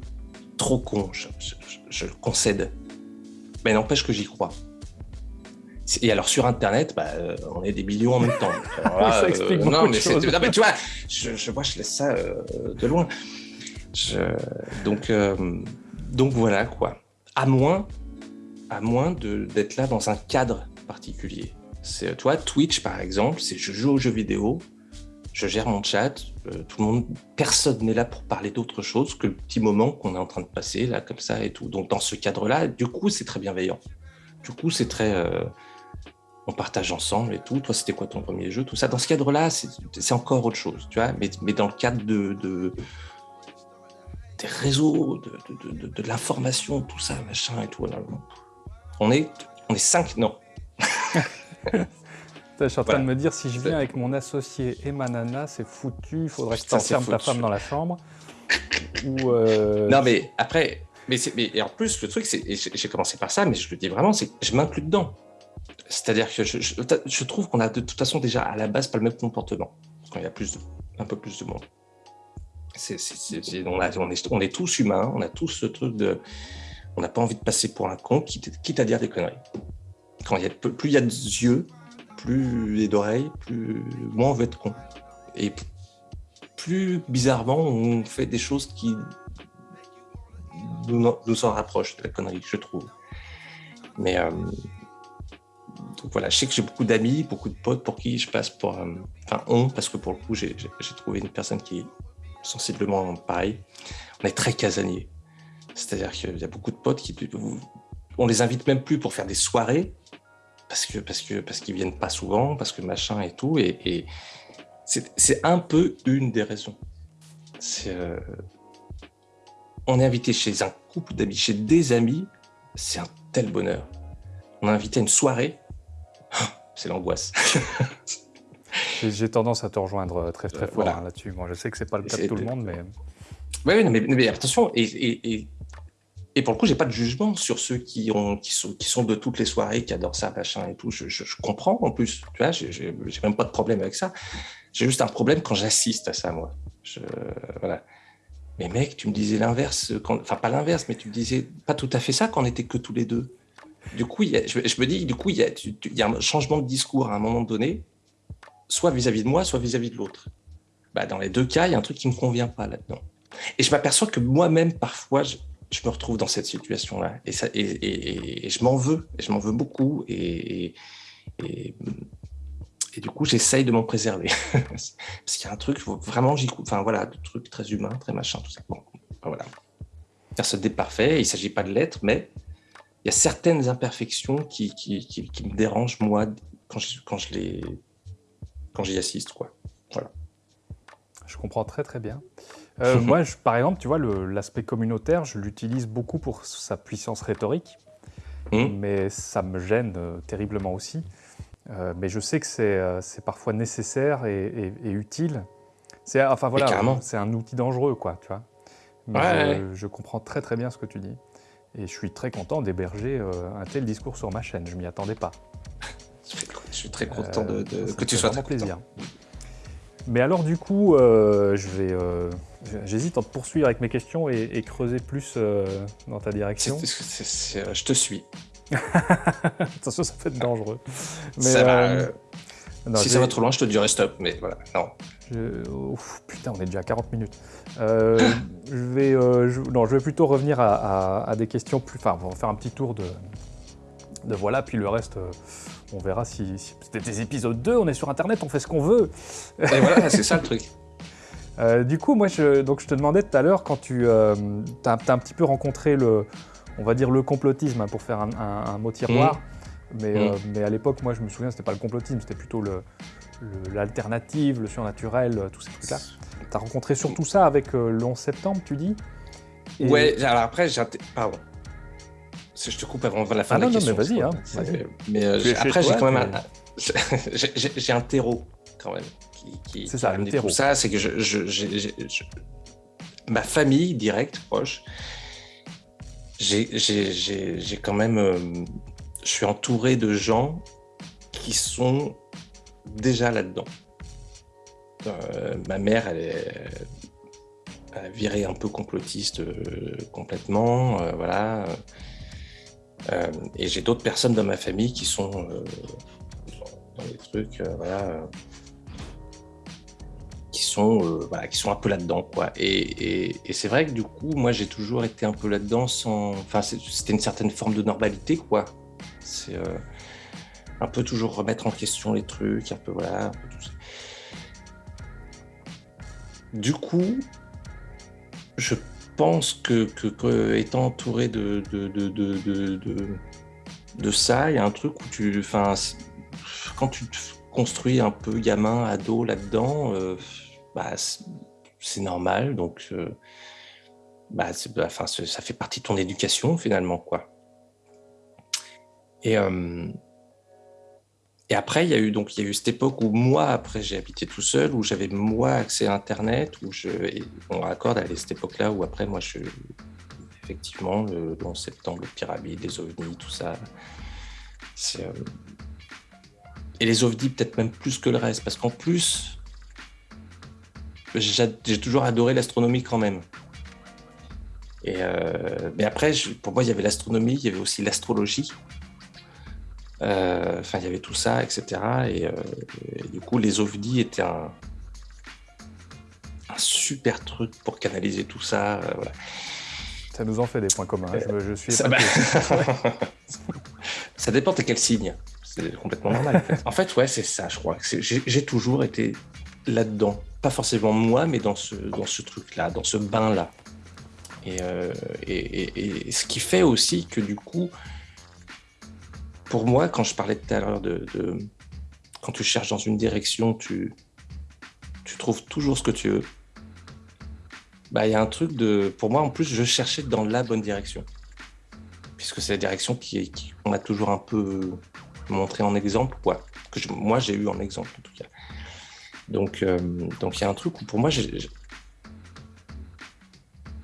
trop con, je, le concède. Mais n'empêche que j'y crois. Et alors sur Internet, bah, euh, on est des millions en même temps. ça explique euh, non, mais non, mais tu vois, je, je, moi je laisse ça euh, de loin. donc, donc voilà quoi. À moins, à moins d'être là dans un cadre particulier. C'est toi Twitch par exemple, c'est je joue aux jeux vidéo, je gère mon chat, tout le monde, personne n'est là pour parler d'autre chose que le petit moment qu'on est en train de passer là comme ça et tout. Donc dans ce cadre-là, du coup c'est très bienveillant. Du coup c'est très on partage ensemble et tout. Toi, c'était quoi ton premier jeu Tout ça? Dans ce cadre-là, c'est encore autre chose, tu vois? Mais, mais dans le cadre de, de des réseaux, de, de, de, l'information, tout ça, machin et tout. on est, on est cinq, non. je suis en train de me dire, si je viens avec mon associé et ma nana, c'est foutu, il faudrait que tu enfermes ta femme dans la chambre. Ou euh, Non, mais après, mais, mais et en plus, le truc, c'est, j'ai commencé par ça, mais je le dis vraiment, c'est je m'inclus dedans. C'est-à-dire que je, je, trouve qu'on a de toute façon déjà à la base pas le même comportement quand il y a plus un peu plus de monde. On, est, tous humains, on a tous ce truc de. On n'a pas envie de passer pour un con, quitte, quitte à dire des conneries. Quand il y a, plus il y a de yeux, plus et d'oreilles, plus moins on veut être con. Et plus bizarrement, on fait des choses qui nous, nous en rapprochent de la connerie, je trouve. Mais euh, voilà, je sais que j'ai beaucoup d'amis, beaucoup de potes pour qui je passe pour. Euh, enfin, on, parce que pour le coup, j'ai trouvé une personne qui est sensiblement pareil. On est très casanier. C'est-à-dire qu'il y a beaucoup de potes qui. On les invite même plus pour faire des soirées parce que parce que parce qu'ils viennent pas souvent, parce que machin et tout. Et, c'est un peu une des raisons. Euh, on est invité chez un couple d'amis, chez des amis, c'est un tel bonheur. On a invité à une soirée, c'est l'angoisse. J'ai tendance à te rejoindre euh, très très fort hein, là-dessus. Moi, je sais que c'est pas le cas de tout le monde, mais. Oui, mais, mais, attention, et, et, pour le coup, j'ai pas de jugement sur ceux qui, ont, qui, sont, de toutes les soirées, qui adorent ça, machin et tout. Je, comprends en plus, tu vois, j'ai même pas de problème avec ça. J'ai juste un problème quand j'assiste à ça, moi. Voilà. Mais mec, tu me disais l'inverse, enfin pas l'inverse, mais tu me disais pas tout à fait ça quand on était que tous les deux. Du coup, je, me dis, du coup, il y, a, un changement de discours à un moment donné, soit vis-à-vis de moi, soit vis-à-vie de l'autre. Bah, dans les deux cas, il y a un truc qui me convient pas là-dedans. Et je m'aperçois que moi-même, parfois, me retrouve dans cette situation-là. Et, ça, et, et, je m'en veux, et je m'en veux beaucoup. Et, et, du coup, j'essaye de m'en préserver. Parce qu'il y a un truc, vraiment, j'y Enfin, voilà, un truc très humain, très machin, tout ça. Bon, voilà. Personne n'est parfait, il ne s'agit pas de l'être, mais il y a certaines imperfections qui, qui, qui, me dérangent, moi, quand je, quand je quand j'y assiste. Quoi. Voilà. Je comprends très très bien. Euh, moi, je, par exemple, tu vois, l'aspect communautaire, je l'utilise beaucoup pour sa puissance rhétorique, mmh. mais ça me gêne euh, terriblement aussi. Euh, mais je sais que c'est parfois nécessaire et, utile. C'est enfin voilà, c'est un outil dangereux, quoi, tu vois. Mais je, comprends très très bien ce que tu dis. Et je suis très content d'héberger un tel discours sur ma chaîne. Je m'y attendais pas. Je suis très content de, que tu sois très plaisir. Mais alors du coup, je vais, j'hésite à poursuivre avec mes questions et, creuser plus euh, dans ta direction. je te suis. Attention, ça peut être dangereux. si ça va trop loin, je te dirai stop. Mais voilà, non. putain, on est déjà à 40 minutes. je vais, non, je vais plutôt revenir à, des questions plus. Enfin, on va faire un petit tour de, de voilà, puis le reste on verra si, c'était des épisodes 2, on est sur Internet, on fait ce qu'on veut. Et voilà, c'est ça le truc. Euh, du coup, moi, je, donc, je te demandais tout à l'heure, quand tu euh, as, un petit peu rencontré le, on va dire le complotisme, hein, pour faire un, mot tiroir, mmh. mais, euh, mmh. mais à l'époque, moi, je me souviens, c'était pas le complotisme, c'était plutôt l'alternative, le, le, surnaturel, tous ces trucs-là. Tu as rencontré surtout ça avec le 11 septembre, tu dis? Ouais, alors après, pardon je te coupe avant la fin de la question. Non, mais vas-y. Hein, mais euh, après, j'ai quand même un, j'ai un terreau quand même qui, c'est ça, le terreau. Ça, c'est que je, je, ma famille directe, proche, j'ai quand même, euh, je suis entouré de gens qui sont déjà là-dedans. Euh, ma mère, elle est elle a viré un peu complotiste complètement, voilà. Euh, et j'ai d'autres personnes dans ma famille qui sont euh, dans les trucs, euh, voilà, qui sont, voilà, qui sont un peu là-dedans. Et, et, c'est vrai que du coup, moi, j'ai toujours été un peu là-dedans sans, enfin, c'était une certaine forme de normalité, quoi. C'est un peu toujours remettre en question les trucs, un peu voilà. Du coup, je pense que, que, étant entouré de de, de, de, ça, il y a un truc où tu. Enfin, quand tu te construis un peu gamin, ado là-dedans, bah, c'est normal. Donc, bah, bah ça fait partie de ton éducation finalement, quoi. Et, et après, il y a eu donc il y a eu cette époque où moi, après, j'ai habité tout seul, où j'avais moi accès à Internet, où je, on raccorde à cette époque-là où après, moi, je, effectivement, le, 11 septembre, le pyramide, les ovnis, tout ça. Euh, et les ovnis, peut-être même plus que le reste, parce qu'en plus, j'ai toujours adoré l'astronomie quand même. Et euh, mais après, pour moi, il y avait l'astronomie, il y avait aussi l'astrologie. Euh, enfin, il y avait tout ça, etc. Et, du coup, les ovnis étaient un, un, super truc pour canaliser tout ça. Voilà. Ça nous en fait des points communs. Hein. Je, suis ça, ça dépend de quel signe. C'est complètement normal. en fait, ouais, c'est ça, je crois. J'ai toujours été là-dedans. Pas forcément moi, mais dans ce, dans ce truc-là, dans ce bain-là. Euh, et, et, ce qui fait aussi que du coup, pour moi, quand je parlais tout à l'heure de, Quand tu cherches dans une direction, tu, tu trouves toujours ce que tu veux bah, il y a un truc de. Pour moi, en plus, je cherchais dans la bonne direction. Puisque c'est la direction qui, qu'on m'a toujours un peu montré en exemple, quoi. Que moi, j'ai eu en exemple, en tout cas. Donc, euh, donc il y a un truc où, pour moi,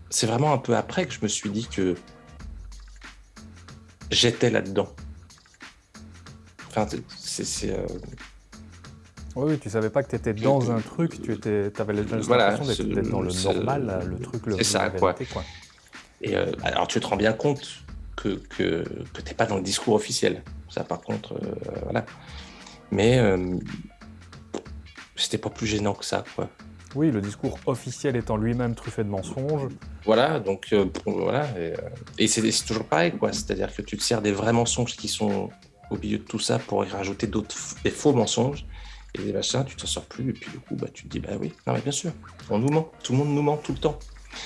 c'est vraiment un peu après que je me suis dit que j'étais là-dedans. Enfin, c'est. Euh, oui, tu savais pas que tu étais dans un truc, tu étais, avais l'impression d'être dans le normal, le truc, le C'est ça, quoi. Et euh, alors, tu te rends bien compte que, que, que tu n'es pas dans le discours officiel. Ça, par contre, voilà. Mais c'était pas plus gênant que ça, quoi. Oui, le discours officiel étant lui-même truffé de mensonges. Voilà, donc voilà. Et, et c'est toujours pareil, quoi. C'est-à-dire que tu te sers des vrais mensonges qui sont au milieu de tout ça pour y rajouter d'autres des faux mensonges et des machins, tu t'en sors plus, et puis du coup, bah, tu te dis, bah oui, non mais bien sûr, on nous ment, tout le monde nous ment tout le temps.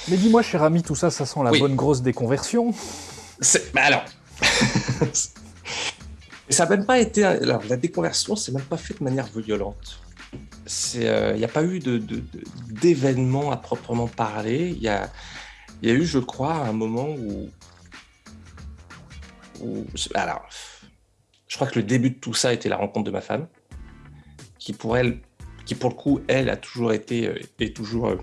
Mais dis-moi, cher ami, tout ça, ça sent la bonne grosse déconversion Bah alors Ça n'a même pas été... Alors, la déconversion, c'est même pas fait de manière violente. Il n'y euh, a pas eu d'événement à proprement parler. Il y a, eu, je crois, un moment où... Alors, je crois que le début de tout ça était la rencontre de ma femme qui pour elle, qui pour le coup, elle a toujours été euh, et toujours euh,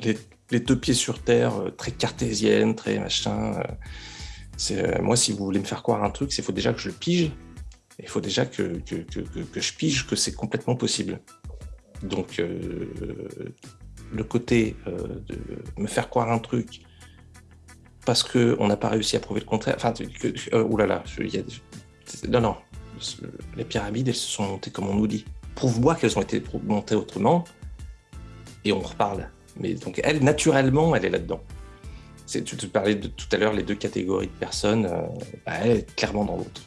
les, deux pieds sur terre, euh, très cartésienne, très machin. moi, si vous voulez me faire croire un truc, c'est faut déjà que je le pige. Il faut déjà que, que, que, je pige que c'est complètement possible. Donc, le côté de me faire croire un truc parce qu'on n'a pas réussi à prouver le contraire. Enfin, que, oulala, non, non, les pyramides, elles se sont montées comme on nous dit. Prouve-moi qu'elles ont été montées autrement, et on reparle. Mais donc, elle, naturellement, elle est là-dedans. Tu te parlais de, tout à l'heure, les deux catégories de personnes, euh, bah, elle est clairement dans l'autre.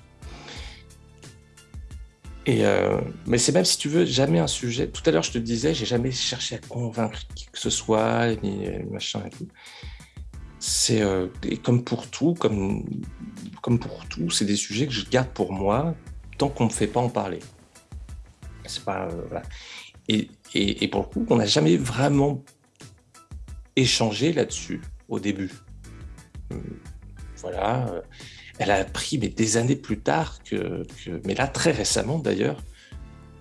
Et euh, mais c'est même si tu veux jamais un sujet. Tout à l'heure, je te disais, j'ai jamais cherché à convaincre qui que ce soit, ni machin et tout. C'est comme pour tout, comme comme pour tout, c'est des sujets que je garde pour moi qu'on ne me fait pas en parler. C'est pas euh, et, et, pour le coup, on n'a jamais vraiment échangé là-dessus au début. Hum, voilà. Elle a appris, mais des années plus tard, que, mais là très récemment d'ailleurs,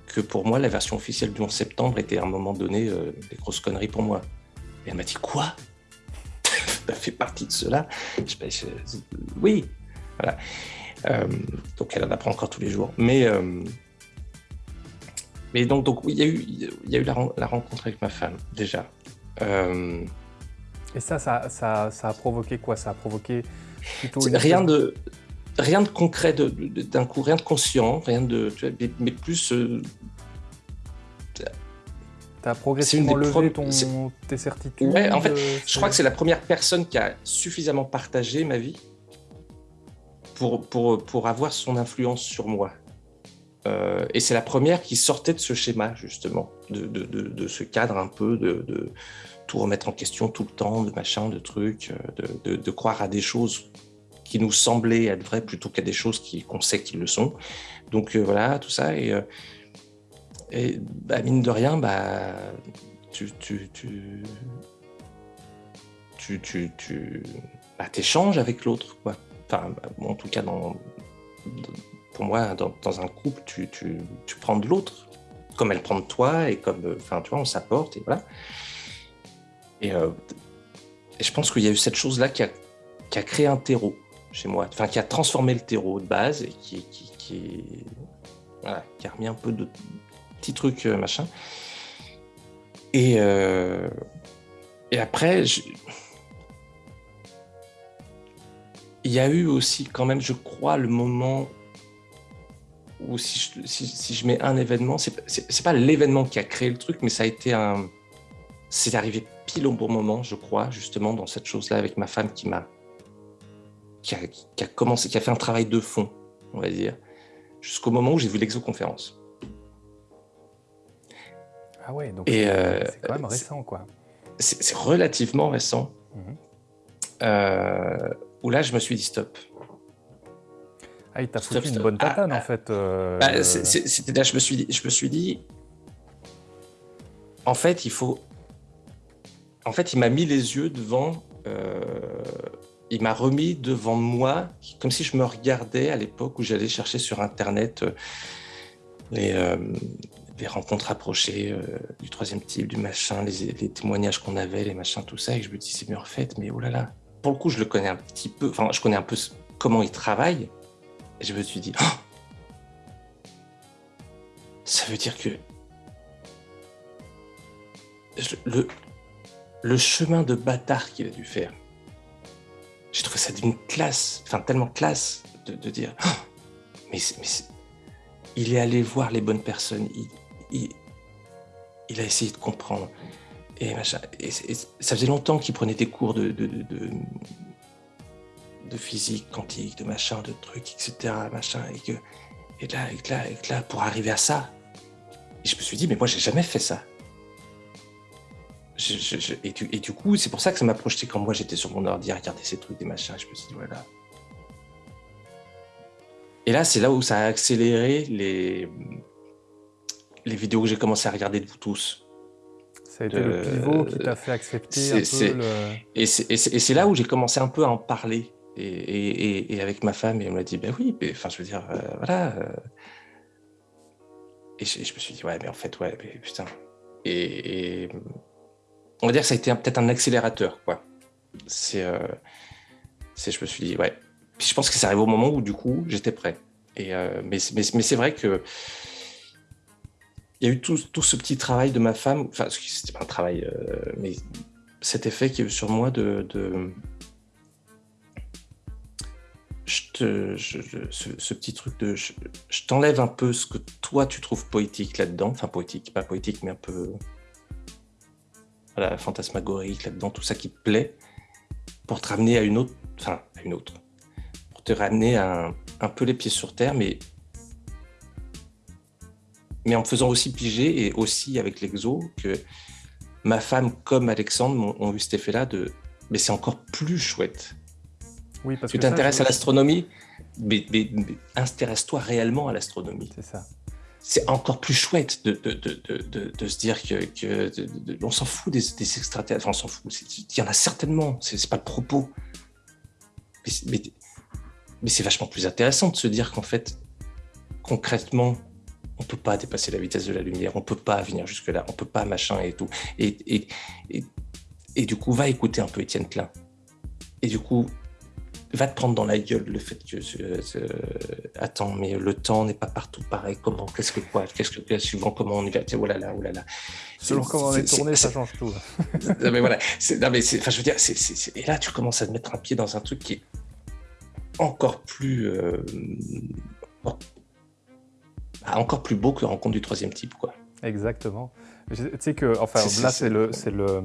que pour moi la version officielle du 11 septembre était à un moment donné euh, des grosses conneries pour moi. Et elle m'a dit quoi? Ça fait partie de cela? Je, Oui, voilà. Euh, donc elle en apprend encore tous les jours. Mais, euh, mais donc, donc il y a eu, il y a eu la, rencontre avec ma femme, déjà. Et ça ça, ça, ça, a provoqué quoi? Ça a provoqué rien de rien de concret d'un coup, rien de conscient, rien de, mais, plus. Tu as progressivement levé ton, tes certitudes Ouais, en fait, je crois que c'est la première personne qui a suffisamment partagé ma vie pour, pour, pour avoir son influence sur moi. Euh, et c'est la première qui sortait de ce schéma, justement, de, de, de, ce cadre un peu de, de, tout remettre en question tout le temps, de machin, de trucs, euh, de, croire à des choses qui nous semblaient être vraies plutôt qu'à des choses qu'on sait qu'ils le sont. Donc voilà, tout ça. Et, et bah, mine de rien, bah, tu, tu, tu, tu, tu, tu bah, échanges avec l'autre. Enfin, en tout cas, dans, pour moi, dans, dans un couple, tu, tu, tu prends de l'autre, comme elle prend de toi, et comme, enfin, tu vois, on s'apporte, et voilà. Et, euh, et je pense qu'il y a eu cette chose-là qui a, créé un terreau chez moi, enfin, qui a transformé le terreau de base, et qui, qui, a remis un peu de petits trucs, euh, machin. Et, euh, après, il y a eu aussi quand même, je crois, le moment où si je, si je mets un événement, c'est pas l'événement qui a créé le truc, mais ça a été un... C'est arrivé pile au bon moment, je crois, justement, dans cette chose-là avec ma femme qui m'a... Qui a, qui a commencé, qui a fait un travail de fond, on va dire, jusqu'au moment où j'ai vu l'exoconférence. Ah ouais, donc c'est euh, quand même récent, quoi. C'est relativement récent. Mhm. euh, où là, je me suis dit stop. Ah, il t'a foutu une bonne tatane, ah, en fait. Euh... Bah, C'était là, je me suis dit, je me suis dit, en fait, il faut. En fait, il m'a mis les yeux devant. Euh, il m'a remis devant moi, comme si je me regardais à l'époque où j'allais chercher sur Internet euh, les, euh, rencontres rapprochées euh, du troisième type, du machin, les, les témoignages qu'on avait, les machins, tout ça, et je me dis, c'est mieux refait, mais oh là là. Pour le coup, je le connais un petit peu, enfin, je connais un peu comment il travaille, et je me suis dit, oh ça veut dire que le, le chemin de bâtard qu'il a dû faire, j'ai trouvé ça d'une classe, enfin tellement classe de, dire, oh mais, mais il est allé voir les bonnes personnes, il, a essayé de comprendre. Et, machin, ça faisait longtemps qu'il prenait des cours de, physique quantique, de machin, de trucs, etc. Machin, et, que, et, là, et, là, et là, pour arriver à ça, je me suis dit, mais moi, j'ai jamais fait ça. Je, je, et, du, et, du, coup, c'est pour ça que ça m'a projeté quand moi j'étais sur mon ordi à regarder ces trucs, des machins. Je me suis dit, voilà. Et là, c'est là où ça a accéléré les, les vidéos que j'ai commencé à regarder de vous tous. Ça a été le pivot qui t'a fait accepter un peu le... Et c'est là où j'ai commencé un peu à en parler. Et, et, et avec ma femme, et elle m'a dit, ben oui, enfin, je veux dire, euh, voilà. Euh. Et je, je, me suis dit, ouais, mais en fait, ouais, mais putain. Et, on va dire que ça a été peut-être un accélérateur, quoi. C'est, euh, je me suis dit, ouais. Puis je pense que ça arrive au moment où, du coup, j'étais prêt. Et, euh, mais c'est vrai que il y a eu tout, ce petit travail de ma femme, enfin, c'était pas un travail, euh, mais cet effet qui eu sur moi de. ce, petit truc de. Je t'enlève un peu ce que toi tu trouves poétique là-dedans, enfin poétique, pas poétique, mais un peu. Voilà, fantasmagorique là-dedans, tout ça qui te plaît, pour te ramener à une autre. Enfin, à une autre. Pour te ramener un, un peu les pieds sur terre, mais mais en me faisant aussi piger et aussi avec l'exo que ma femme comme Alexandre ont, eu cet effet-là de mais c'est encore plus chouette. Oui, parce tu t'intéresses à l'astronomie, mais, mais, intéresse-toi réellement à l'astronomie. C'est ça. C'est encore plus chouette de, de, de, de se dire que, que on s'en fout des, extraterrestres, enfin, on s'en fout. Il y en a certainement, c'est pas le propos. Mais, mais c'est vachement plus intéressant de se dire qu'en fait, concrètement, on peut pas dépasser la vitesse de la lumière, on peut pas venir jusque là, on peut pas machin et tout. Et, et, et, et du coup, va écouter un peu Étienne Klein. Et du coup, va te prendre dans la gueule le fait que euh, euh, attends mais le temps n'est pas partout pareil comment qu'est-ce que quoi qu'est-ce que suivant comment on y va oh là là oh là là selon comment on est tourné ça change tout non mais voilà non mais enfin je veux dire c'est et là tu commences à te mettre un pied dans un truc qui est encore plus euh, ah, encore plus beau que la rencontre du troisième type. Quoi. Exactement. Tu sais que, enfin, là, c'est le, le,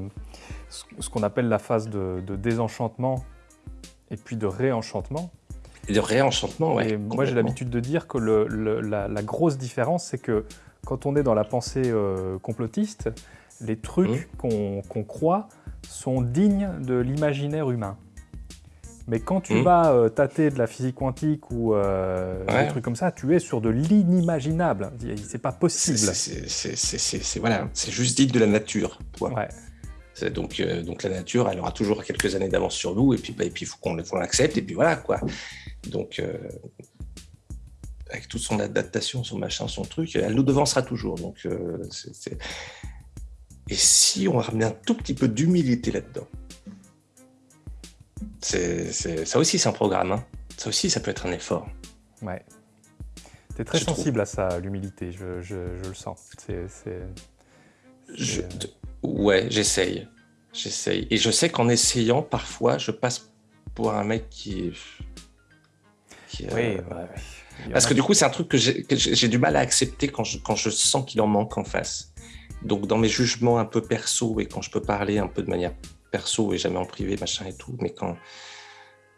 ce qu'on appelle la phase de, désenchantement et puis de réenchantement. Et de réenchantement, ouais. moi, j'ai l'habitude de dire que le, la, la, grosse différence, c'est que quand on est dans la pensée euh, complotiste, les trucs mmh. qu'on croit sont dignes de l'imaginaire humain. Mais quand tu Mhm. vas euh, tâter de la physique quantique ou euh, Ouais. des trucs comme ça, tu es sur de l'inimaginable. C'est pas possible. c'est- voilà, juste dit de la nature. Ouais. Donc, euh, donc la nature, elle aura toujours quelques années d'avance sur nous, et puis bah, et puis faut qu'on l'accepte, et puis voilà quoi. Donc, euh, avec toute son adaptation, son machin, son truc, elle nous devancera toujours. Donc, euh, Et si on ramenait un tout petit peu d'humilité là-dedans? Ça aussi, c'est un programme. hein. Ça aussi, ça peut être un effort. Ouais. T'es très Je trouve. sensible à ça, l'humilité, je, je- je le sens. C'est- Ouais, j'essaye. J'essaye. Et je sais qu'en essayant, parfois, je passe pour un mec qui qui, euh, Oui, en Parce que du coup, c'est un truc que j'ai du mal à accepter quand je, quand je sens qu'il en manque en face. Donc, dans mes jugements un peu perso et quand je peux parler un peu de manière perso et jamais en privé, machin et tout, mais quand.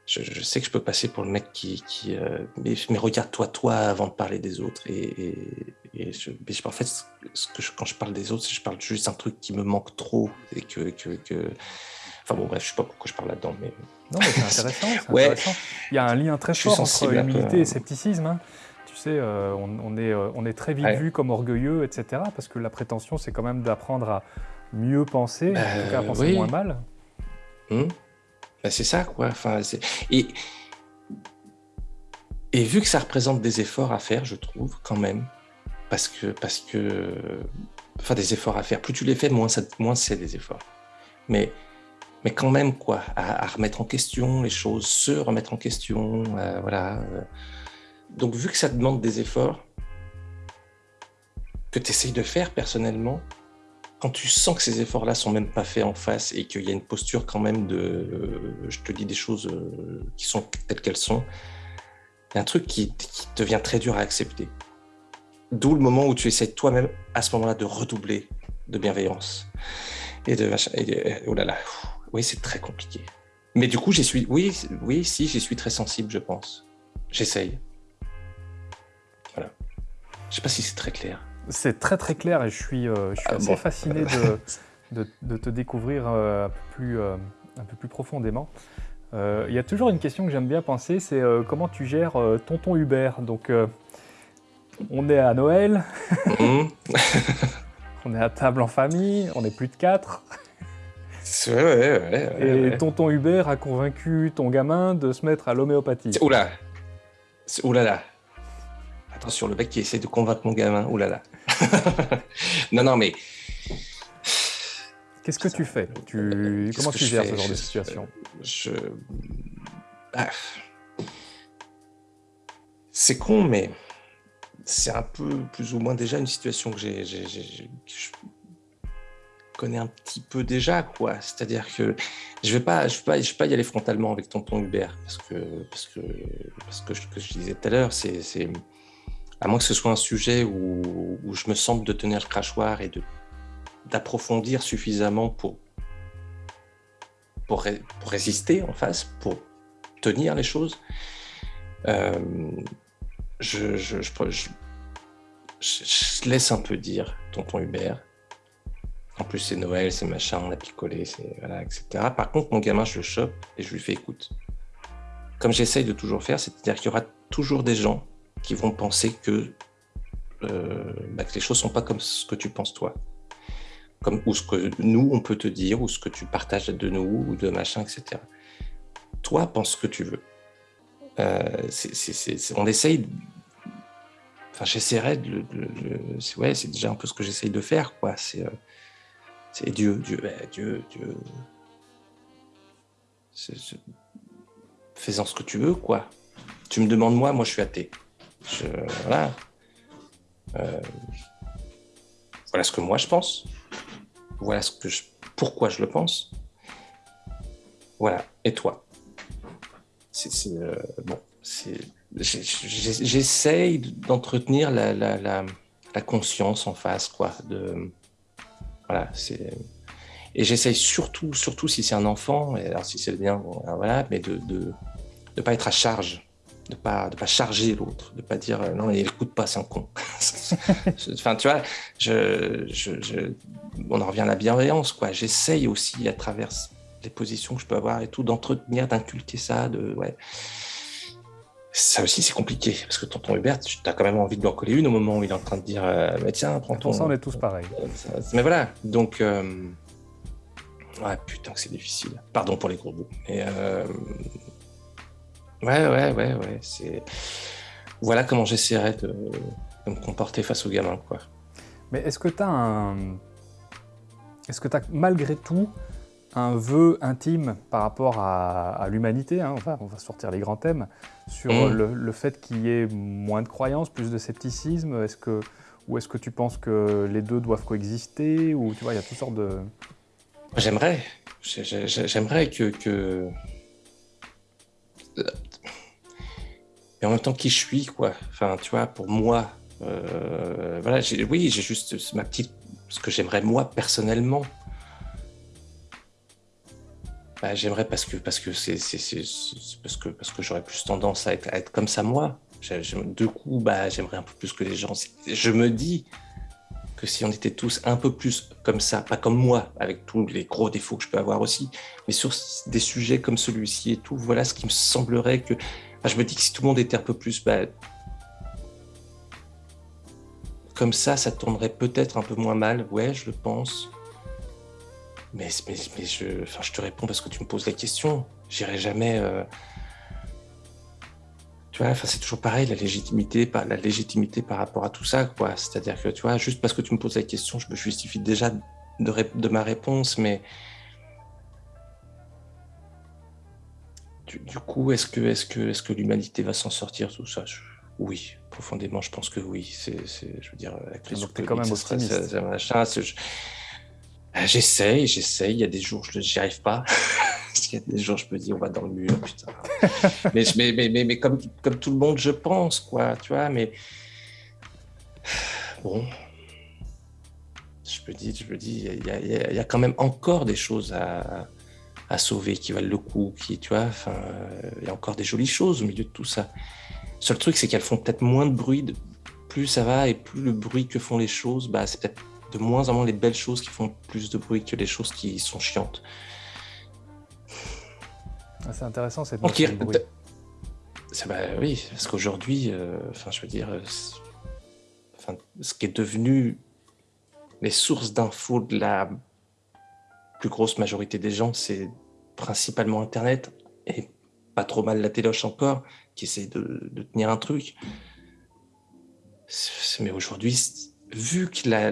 Je, je sais que je peux passer pour le mec qui. qui euh, mais mais regarde-toi, toi, avant de parler des autres. Et, et, et je, mais je- en fait, ce que je- quand je parle des autres, je parle juste d'un truc qui me manque trop. Et que. que, que... Enfin bon, bref, je sais pas pourquoi je parle là-dedans, mais. Non, mais c'est intéressant, Ouais. intéressant. Il y a un lien très fort entre peu, humilité hein. et scepticisme. hein. Tu sais, euh, on, on est, euh, on est très vite Ouais. vu comme orgueilleux, etc. Parce que la prétention, c'est quand même d'apprendre à mieux penser, en tout cas à penser oui. moins mal. Hmm Ben, c'est ça, quoi. Enfin, et, et vu que ça représente des efforts à faire, je trouve, quand même, parce que, parce que, enfin, des efforts à faire. Plus tu les fais, moins, c'est des efforts. Mais, mais quand même, quoi, à, remettre en question les choses, se remettre en question, euh, voilà. euh. Donc, vu que ça demande des efforts que tu essayes de faire personnellement, quand tu sens que ces efforts-là sont même pas faits en face et qu'il y a une posture quand même de, euh, je te dis des choses qui sont telles qu'elles sont, y a un truc qui, qui devient très dur à accepter. D'où le moment où tu essaies toi-même à ce moment-là de redoubler de bienveillance et de machin. Et de- oh là là, oui c'est très compliqué. Mais du coup j'y suis, oui, oui si j'y suis très sensible je pense. J'essaye. Voilà. Je sais pas si c'est très clair. C'est très très clair et je suis, euh, je suis Ah, assez bon. fasciné de, de, de te découvrir euh, un, peu plus, euh, un peu plus profondément. Il y a toujours une question que j'aime bien penser, c'est comment tu gères tonton Hubert? Donc, on est à Noël, Hum. on est à table en famille, on est plus de quatre, Ouais, ouais, ouais, ouais, et tonton Hubert a convaincu ton gamin de se mettre à l'homéopathie. C'est- Oula. C'est- Oula là Attention, le mec qui essaie de convaincre mon gamin, oula là Non, non, mais Qu'est-ce que tu fais? Tu... Comment tu gères ce genre de situation? je. Ah. C'est con, mais c'est un peu plus ou moins déjà une situation que j'ai. je connais un petit peu déjà, quoi. C'est-à-dire que je vais pas, je vais pas, je vais pas y aller frontalement avec tonton Hubert parce que parce que parce que, je- que je disais tout à l'heure, c'est à moins que ce soit un sujet où, je me sente de tenir le crachoir et de d'approfondir suffisamment pour pour résister en face, pour tenir les choses. Euh, je, je, je, je- laisse un peu dire tonton Hubert. En plus, c'est Noël, c'est machin, on a picolé, voilà, etc. Par contre, mon gamin, je le chope et je lui fais écoute. Comme j'essaye de toujours faire, c'est-à-dire qu'il y aura toujours des gens qui vont penser que, euh, bah, les choses sont pas comme ce que tu penses toi. Comme, ou ce que nous, on peut te dire, ou ce que tu partages de nous, ou de machin, etc. Toi, pense ce que tu veux. Euh, on essaye. Enfin, j'essaierai de. le- ouais, c'est déjà un peu ce que j'essaye de faire, quoi. C'est. euh, Dieu, Dieu, Dieu, Dieu. C'est- Fais-en ce que tu veux, quoi. Tu me demandes moi, moi je suis athée. Voilà. Euh, voilà ce que moi je pense. Voilà ce que je, pourquoi je le pense. Voilà. Et toi? Euh, bon. J'essaye d'entretenir la, conscience en face, quoi. De voilà. C'est et j'essaye surtout, surtout si c'est un enfant, alors si c'est le bien, voilà, mais de de ne pas être à charge, de pas de pas charger l'autre, de pas dire euh, non, il écoute pas, c'est un con. enfin, tu vois, je- on en revient à la bienveillance, quoi. J'essaye aussi à travers les positions que je peux avoir et tout, d'entretenir, d'inculquer ça, de ouais. Ça aussi, c'est compliqué parce que tonton Hubert, tu as quand même envie de lui en coller une au moment où il est en train de dire euh, mais tiens, prends ton. ça, on est tous pareils. mais voilà, donc. Euh, ouais, putain, que c'est difficile. Pardon pour les gros bouts. Mais. Euh, ouais, ouais, ouais, ouais. C'est. Voilà comment j'essaierais de... de, me comporter face aux gamins, quoi. Mais est-ce que tu as un. Est-ce que tu as malgré tout un vœu intime par rapport à, l'humanité, hein, on va sortir les grands thèmes, sur mm. le, fait qu'il y ait moins de croyances, plus de scepticisme est-ce que, Ou est-ce que tu penses que les deux doivent coexister Ou tu vois, il y a toutes sortes de... J'aimerais. J'aimerais que, que... Mais en même temps, qui je suis, quoi. Enfin, tu vois, pour moi, euh, voilà, oui, j'ai juste ma petite, ce que j'aimerais moi personnellement. Bah, j'aimerais parce que parce que c'est parce que parce que j'aurais plus tendance à être, être comme ça moi. Du coup, bah j'aimerais un peu plus que les gens. Je me dis que si on était tous un peu plus comme ça, pas comme moi, avec tous les gros défauts que je peux avoir aussi, mais sur des sujets comme celui-ci et tout, voilà ce qui me semblerait que. je me dis que si tout le monde était un peu plus bah, comme ça, ça tournerait peut-être un peu moins mal. Ouais, je le pense. Mais, mais, je, enfin, je te réponds parce que tu me poses la question. J'irai jamais. Euh, tu vois, enfin, c'est toujours pareil, la légitimité, par, la légitimité par rapport à tout ça, quoi. C'est-à-dire que, tu vois, juste parce que tu me poses la question, je me justifie déjà de, de ma réponse, mais. Du, coup, est-ce que, est-ce que, est-ce que l'humanité va s'en sortir, tout ça? Oui, profondément, je pense que oui. C'est, je veux dire, la crise. Donc, quand même optimiste. Ça, ah, j'essaye, j'essaye. Il y a des jours, je n'y arrive pas. Il y a des jours, je me dis, on va dans le mur, putain. mais, mais, mais, mais, comme, comme tout le monde, je pense, quoi, tu vois. Mais bon, je me dis, je me dis, il y, a, il y a quand même encore des choses à, à sauver qui valent le coup, qui, tu vois. Enfin, il y a encore des jolies choses au milieu de tout ça. Le seul truc, c'est qu'elles font peut-être moins de bruit. Plus ça va et plus le bruit que font les choses, bah, c'est peut-être de moins en moins les belles choses qui font plus de bruit que les choses qui sont chiantes. Ah, c'est intéressant cette notion de bruit. Bah, oui, parce qu'aujourd'hui, euh, je veux dire, euh, enfin, ce qui est devenu les sources d'infos de la plus grosse majorité des gens, c'est principalement Internet et pas trop mal la téloche encore, qui essaie de, de tenir un truc. Mais aujourd'hui, vu que la,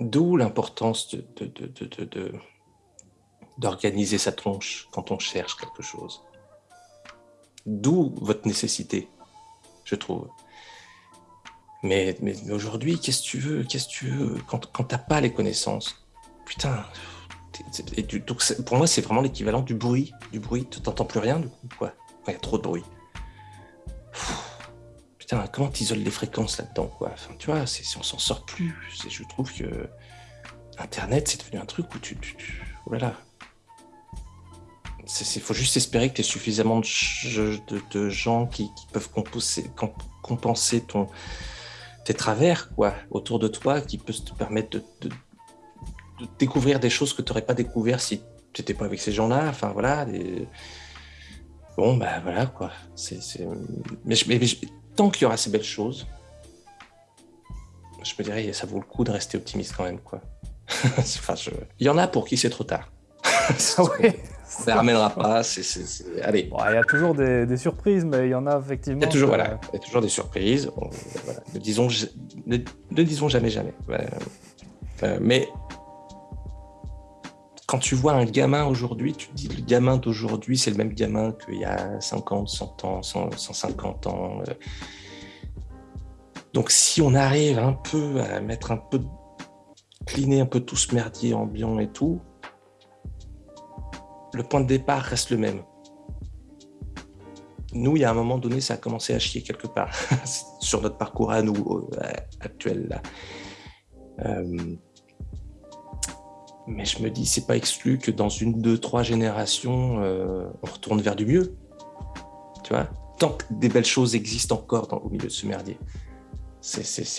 d'où l'importance de, d'organiser sa tronche quand on cherche quelque chose. D'où votre nécessité, je trouve. Mais, mais, aujourd'hui, qu'est-ce que tu veux Qu'est-ce que tu veux Quand, quand t'as pas les connaissances, putain. donc pour moi, c'est vraiment l'équivalent du bruit. Du bruit, tu t'entends plus rien du coup, quoi. il y a trop de bruit comment tu isoles les fréquences là-dedans, quoi? Enfin, tu vois, si on s'en sort plus. Je trouve que Internet, c'est devenu un truc où tu, voilà. Il faut juste espérer que tu aies suffisamment de, gens qui, peuvent compenser, ton, tes travers quoi, autour de toi, qui peuvent te permettre de, découvrir des choses que tu n'aurais pas découvert si tu n'étais pas avec ces gens-là. Enfin, voilà. Bon, bah voilà, quoi. Mais, mais, tant qu'il y aura ces belles choses, je me dirais, ça vaut le coup de rester optimiste quand même, quoi. enfin, Il y en a pour qui c'est trop tard. Ça ne ramènera pas. Allez. il y a toujours des, surprises, mais il y en a effectivement. Il y a toujours, voilà, il y a toujours des surprises. Ne, disons, ne, disons jamais jamais. Euh, mais quand tu vois un gamin aujourd'hui, tu te dis le gamin d'aujourd'hui, c'est le même gamin qu'il y a 50, 100 ans, 150 ans. Euh. Donc si on arrive un peu à mettre un peu, cleaner un peu tout ce merdier ambiant et tout, le point de départ reste le même. Nous, il y a un moment donné, ça a commencé à chier quelque part sur notre parcours à nous euh, actuel là. Euh, mais je me dis, c'est pas exclu que dans une, deux, trois générations, euh, on retourne vers du mieux. Tu vois? Tant que des belles choses existent encore dans, au milieu de ce merdier.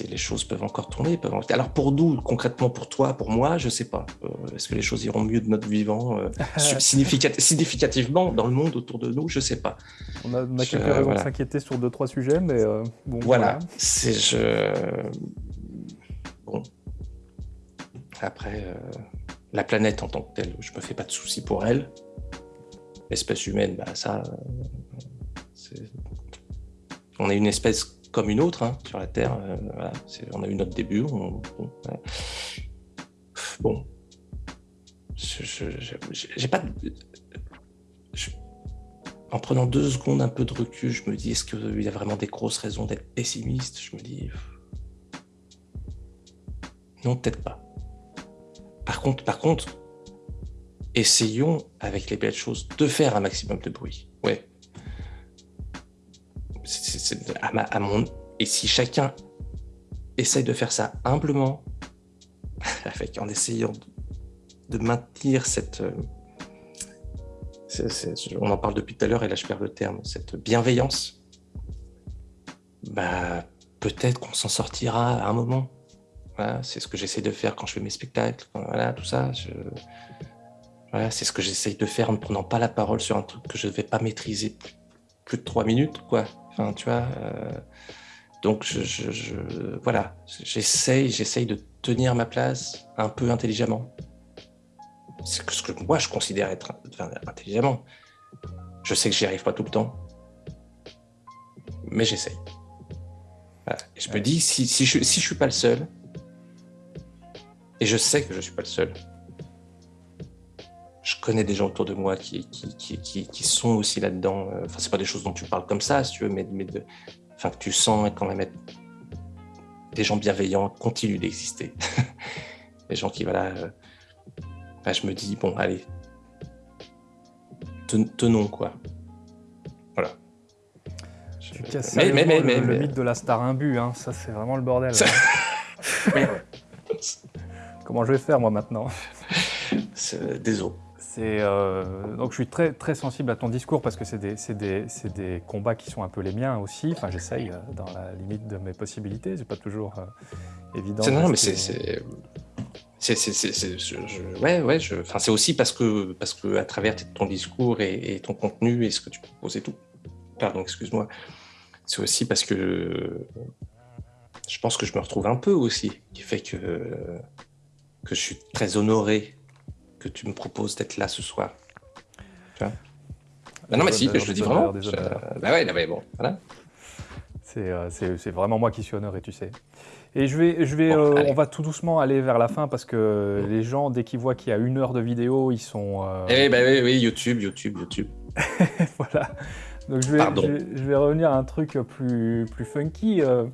les choses peuvent encore tourner. Peuvent... Alors pour nous, concrètement pour toi, pour moi, je sais pas. Euh, est-ce que les choses iront mieux de notre vivant euh, significativement dans le monde autour de nous? Je sais pas. On a, quelques raisons de s'inquiéter sur deux trois sujets, mais bon. Voilà. C'est je. Bon. Après, la planète en tant que telle, je me fais pas de soucis pour elle. L'espèce humaine, bah ça, on est une espèce comme une autre hein, sur la Terre. Euh, on a eu notre début. bon, pas. en prenant deux secondes un peu de recul, je me dis est-ce qu'il y a vraiment des grosses raisons d'être pessimiste? Je me dis non, peut-être pas. Par contre, essayons avec les belles choses de faire un maximum de bruit. Ouais, à. Et si chacun essaye de faire ça humblement, en essayant de, maintenir cette... Euh, on en parle depuis tout à l'heure et là je perds le terme, cette bienveillance, bah, peut-être qu'on s'en sortira à un moment. C'est ce que j'essaie de faire quand je fais mes spectacles, voilà, tout ça. Voilà, c'est ce que j'essaye de faire en ne prenant pas la parole sur un truc que je ne vais pas maîtriser plus de trois minutes, quoi tu vois. Euh, donc, je, voilà, j'essaye, j'essaye de tenir ma place un peu intelligemment. C'est ce que moi je considère être intelligemment. Je sais que j'y arrive pas tout le temps, mais j'essaye. Et je me dis, si, si, je, si je suis pas le seul, et je sais que je suis pas le seul, je connais des gens autour de moi qui, qui, sont aussi là-dedans. Euh, enfin, c'est pas des choses dont tu parles comme ça, si tu veux, mais, mais de, enfin, que tu sens quand même être des gens bienveillants continuent d'exister. des gens qui, voilà, euh, je me dis, bon, allez, tenons, quoi. Voilà. Tu casses mais, mais, mais, le, le mythe de la star imbu, hein. ça c'est vraiment le bordel. Comment je vais faire moi maintenant? Désolé. Euh, donc je suis très, très sensible à ton discours parce que c'est des, des, des, combats qui sont un peu les miens aussi. Enfin, j'essaye euh, dans la limite de mes possibilités. C'est pas toujours euh, évident. Non, mais c'est. Ouais, ouais, enfin, c'est aussi parce que, parce que à travers ton discours et, ton contenu et ce que tu proposes et tout. Pardon, excuse-moi. C'est aussi parce que je pense que je me retrouve un peu aussi, qui fait que, que je suis très honoré que tu me proposes d'être là ce soir. Tu vois bah non, mais si, je le dis vraiment. Bah ouais, mais bon, voilà. Euh, c'est vraiment moi qui suis honoré, tu sais. Et je vais, je vais, euh, on va tout doucement aller vers la fin parce que les gens, dès qu'ils voient qu'il y a une heure de vidéo, ils sont. Euh... Eh ben oui, oui, YouTube, YouTube, YouTube. voilà. Donc je vais, je vais, revenir à un truc plus, plus funky. Euh,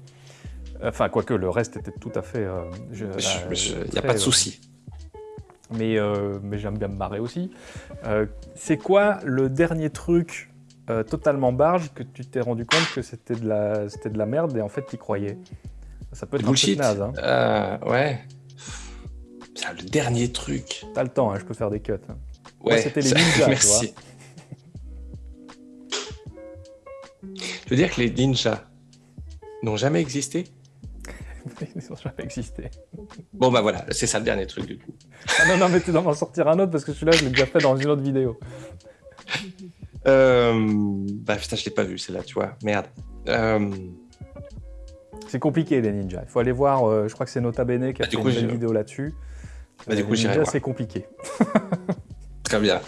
enfin, quoique le reste était tout à fait. Il n'y a pas de souci mais, euh, mais j'aime bien me marrer aussi. Euh, c'est quoi le dernier truc euh, totalement barge que tu t'es rendu compte que c'était de, la, de la merde et en fait tu croyais? Ça peut être un peu naze. Hein. ouais. C'est le dernier truc. T'as le temps, hein, je peux faire des cuts. Hein. Ouais, c'était les ninjas, Merci. Tu veux dire que les ninjas n'ont jamais existé? Ils n'ont jamais existé. Bon, bah voilà, c'est ça le dernier truc du coup. Ah non, non, mais tu dois m'en sortir un autre parce que celui-là, je l'ai déjà fait dans une autre vidéo. Euh... Bah putain, je l'ai pas vu, celle-là, tu vois. Merde. Euh... C'est compliqué, les ninjas. Il faut aller voir, euh, je crois que c'est Nota Bene qui a bah, fait une vidéo là-dessus. Bah, du coup, j'irai voir. c'est compliqué. Très bien.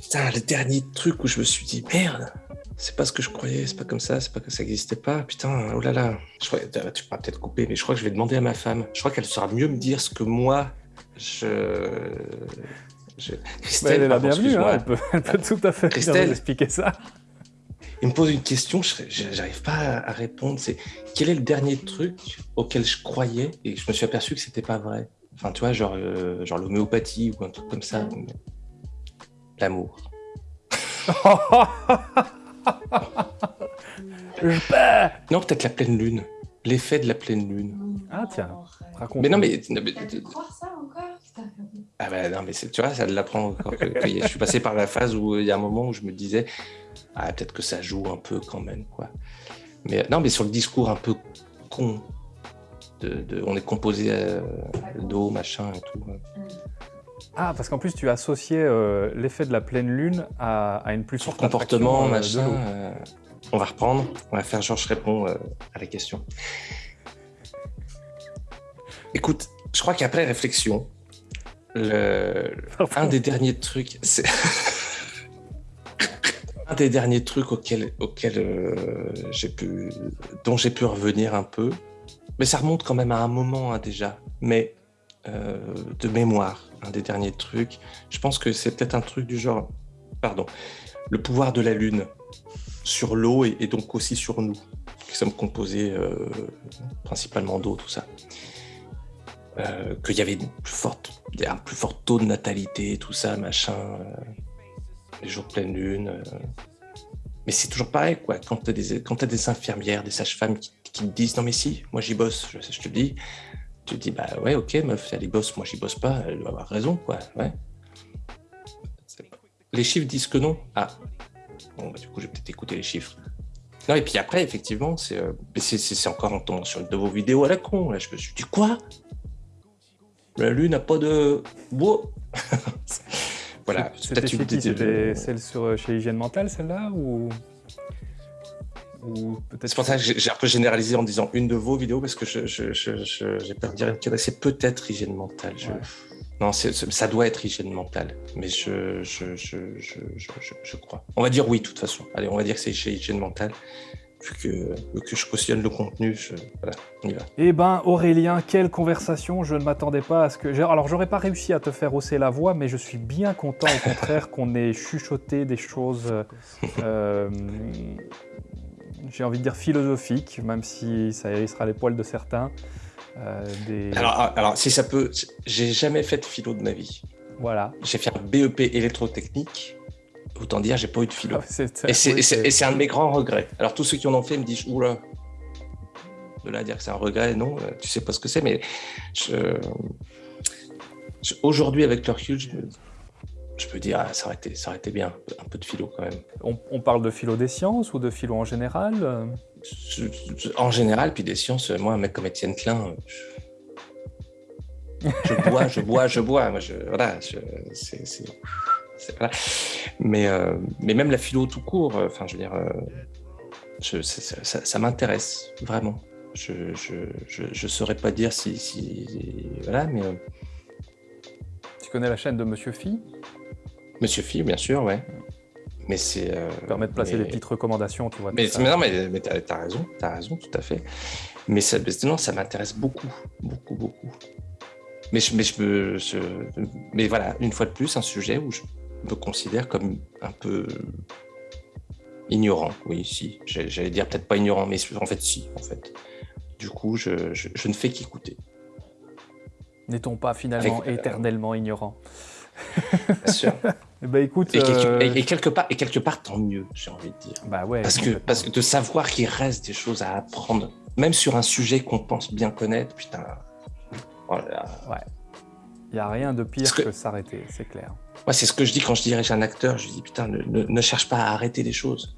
Putain, le dernier truc où je me suis dit, merde, c'est pas ce que je croyais, c'est pas comme ça, c'est pas que ça n'existait pas. Putain, oh là là. Je crois, tu pourras peut-être couper, mais je crois que je vais demander à ma femme. Je crois qu'elle saura mieux me dire ce que moi, je. Christelle, elle est la bienvenue, hein, elle, peut, elle peut, tout à fait Christelle, expliquer ça. Il me pose une question, j'arrive pas à répondre. C'est quel est le dernier truc auquel je croyais et je me suis aperçu que c'était pas vrai? Enfin, tu vois, genre, euh, genre l'homéopathie ou un truc comme ça. L'amour. non, peut-être la pleine lune. L'effet de la pleine lune. Ah tiens, raconte. Mais non, mais. ça encore Ah bah non, mais tu vois, ça l'apprend encore. je suis passé par la phase où il y a un moment où je me disais, ah peut-être que ça joue un peu quand même, quoi. Mais non, mais sur le discours un peu con. De, on est composé euh, d'eau, machin et tout. Ah, parce qu'en plus, tu associais euh, l'effet de la pleine lune à, une plus forte comportement, machin. on va reprendre. On va faire Georges répond à la question. Écoute, je crois qu'après réflexion, le... un des derniers trucs, c'est un des derniers trucs auxquels, auxquels euh, j'ai pu, dont j'ai pu revenir un peu, mais ça remonte quand même à un moment hein, déjà, mais euh, de mémoire, un des derniers trucs. Je pense que c'est peut-être un truc du genre, pardon, le pouvoir de la lune sur l'eau et, donc aussi sur nous, qui sommes composés euh, principalement d'eau, tout ça. Euh, qu'il y avait une plus forte, un plus fort taux de natalité, tout ça, machin, euh, les jours de pleine lune. Mais c'est toujours pareil, quoi. Quand tu as, as, des infirmières, des sages-femmes qui, te disent non, mais si, moi j'y bosse, je, je, te le dis, tu te dis bah ouais, ok, meuf, elle y bosse, moi j'y bosse pas, elle doit avoir raison, quoi. Ouais. Les chiffres disent que non. Ah, bon, bah, du coup, je vais peut-être écouter les chiffres. Non, et puis après, effectivement, c'est encore en tombant sur de vos vidéos à la con. Là, je me suis dit, quoi? La Lune n'a pas de bois. voilà. C'était celle sur, euh, chez Hygiène Mentale, celle-là ou... C'est pour ça que j'ai un peu généralisé en disant une de vos vidéos, parce que j'ai peur de dire que c'est peut-être Hygiène Mentale. Non, ça doit être Hygiène Mentale, mais je, je, crois. On va dire oui, de toute façon. Allez, on va dire que c'est Hygiène Mentale vu que, je cautionne le contenu, voilà, on y va. Eh ben Aurélien, quelle conversation, je ne m'attendais pas à ce que... Alors j'aurais pas réussi à te faire hausser la voix, mais je suis bien content au contraire qu'on ait chuchoté des choses, euh, j'ai envie de dire philosophiques, même si ça hérissera les poils de certains. Euh, alors, alors, si ça peut, j'ai jamais fait de philo de ma vie. Voilà. J'ai fait un BEP électrotechnique autant dire, j'ai pas eu de philo. Ah, et c'est un de mes grands regrets. Alors, tous ceux qui en ont fait me disent, oula, de là à dire que c'est un regret, non, euh, tu sais pas ce que c'est, mais aujourd'hui, avec le recul, je, peux dire, ah, ça, aurait été, ça aurait été bien, un peu de philo quand même. On, parle de philo des sciences ou de philo en général En général, puis des sciences, moi, un mec comme Étienne Klein, je, bois, je bois, je bois. Moi, je, voilà, c'est mais, euh, mais même la philo tout court, euh, enfin, je veux dire, euh, ça, m'intéresse vraiment. Je ne saurais pas dire si, si voilà, mais. Tu connais la chaîne de Monsieur Phi? Monsieur Phi, bien sûr, ouais. Mais c'est. ça permet de placer des petites recommandations, tu vois. Mais, mais non, mais, mais t'as as raison, t'as raison, tout à fait. Mais ça, non, ça m'intéresse beaucoup, beaucoup, beaucoup. Mais je, mais je, mais voilà, une fois de plus, un sujet où je me considère comme un peu ignorant. Oui, si. J'allais dire peut-être pas ignorant, mais en fait, si, en fait. Du coup, je, ne fais qu'écouter. N'est-on pas finalement euh, éternellement ignorant? Bien sûr. Eh ben, écoute, euh, et, quelque part, et quelque part, tant mieux, j'ai envie de dire. Bah ouais. Parce que, parce que de savoir qu'il reste des choses à apprendre, même sur un sujet qu'on pense bien connaître, putain. Oh ouais. Il n'y a rien de pire que, s'arrêter, c'est clair. Moi, c'est ce que je dis quand je dirige un acteur. Je dis, putain, ne, cherche pas à arrêter les choses.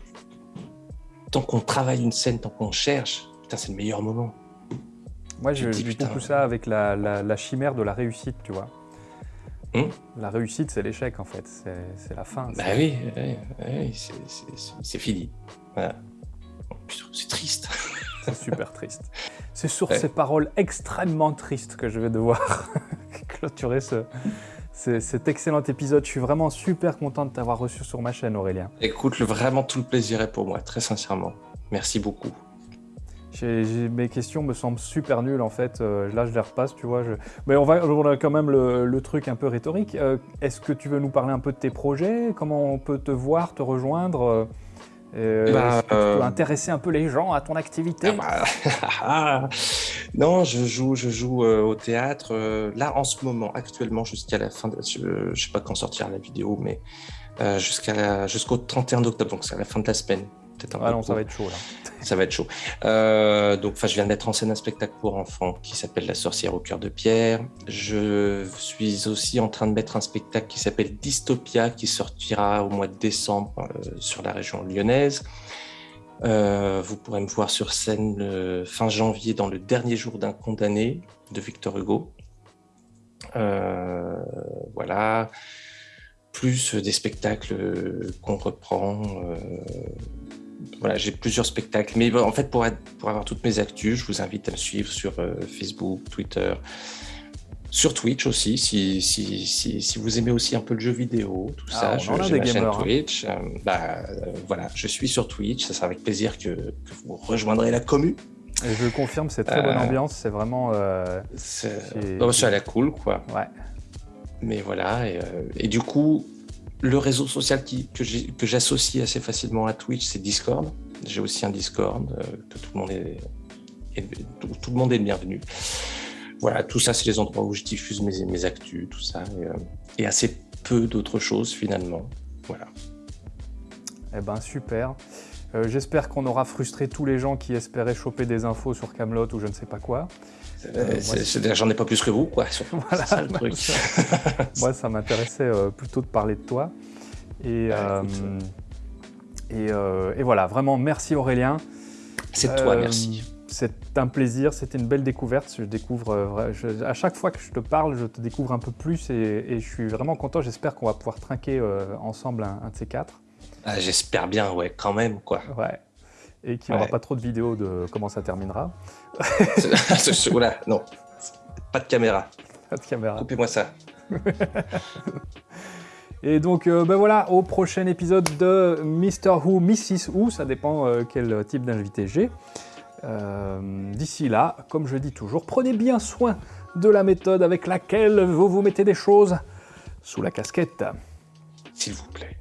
Tant qu'on travaille une scène, tant qu'on cherche, putain, c'est le meilleur moment. Moi, je dis beaucoup ça avec la, chimère de la réussite, tu vois. Hum la réussite, c'est l'échec, en fait. C'est la fin. Bah oui, c'est fini. C'est triste. C'est super triste. C'est sur ces paroles extrêmement tristes que je vais devoir clôturer ce, cet excellent épisode. Je suis vraiment super content de t'avoir reçu sur ma chaîne, Aurélien. Écoute, vraiment tout le plaisir est pour moi, très sincèrement. Merci beaucoup. Mes questions me semblent super nulles en fait. Euh, là, je les repasse, tu vois. Mais on va, on a quand même le, truc un peu rhétorique. Euh, est-ce que tu veux nous parler un peu de tes projets? Comment on peut te voir, te rejoindre? Euh, bah, tu peux intéresser un peu les gens à ton activité? Ah bah, Non, je joue, je joue au théâtre. là, en ce moment, actuellement, jusqu'à la fin de... Je ne sais pas quand sortir la vidéo, mais jusqu'au 31 octobre, donc c'est à la fin de la semaine ah non, ça va être chaud là. Ça va être chaud. Euh, donc, je viens de mettre en scène un spectacle pour enfants qui s'appelle La sorcière au cœur de pierre. Je suis aussi en train de mettre un spectacle qui s'appelle Dystopia qui sortira au mois de décembre euh, sur la région lyonnaise. vous pourrez me voir sur scène fin janvier dans le dernier jour d'un condamné de Victor Hugo. voilà plus des spectacles qu'on reprend. Euh, voilà, j'ai plusieurs spectacles. Mais en fait, pour, pour avoir toutes mes actus, je vous invite à me suivre sur euh, Facebook, Twitter, sur Twitch aussi, si, si, si, vous aimez aussi un peu le jeu vidéo, tout ah, ça, j'ai ma chaîne hein. Twitch. Euh, bah, voilà, je suis sur Twitch, ça sera avec plaisir que, vous rejoindrez la commu. Et je confirme, c'est très bonne ambiance, c'est vraiment... c'est oh, à la cool, quoi. Ouais. Mais voilà, et, euh, du coup, le réseau social que j'associe assez facilement à Twitch, c'est Discord. J'ai aussi un Discord, euh, tout, le monde est, tout, le monde est bienvenu. Voilà, tout ça, c'est les endroits où je diffuse mes, actus, tout ça, et, euh, assez peu d'autres choses finalement. Voilà. Eh ben super. J'espère qu'on aura frustré tous les gens qui espéraient choper des infos sur Camelot ou je ne sais pas quoi. Euh, j'en ai pas plus que vous, quoi. Voilà, ça, le truc. moi, ça m'intéressait euh, plutôt de parler de toi. Et, euh, et, voilà, vraiment, merci Aurélien. C'est toi, merci. C'est un plaisir, c'était une belle découverte. Je découvre, à chaque fois que je te parle, je te découvre un peu plus et, je suis vraiment content. J'espère qu'on va pouvoir trinquer ensemble un, un, de ces quatre. Ah, j'espère bien, ouais, quand même, quoi. Ouais et qu'il n'y aura pas trop de vidéos de comment ça terminera. Oula, non, pas de caméra. Pas de caméra. Coupez-moi ça. Et donc, euh, ben voilà, au prochain épisode de Mr. Who, Mrs. Who, ça dépend euh, quel type d'invité j'ai. Euh, d'ici là, comme je dis toujours, prenez bien soin de la méthode avec laquelle vous vous mettez des choses sous la casquette. S'il vous plaît.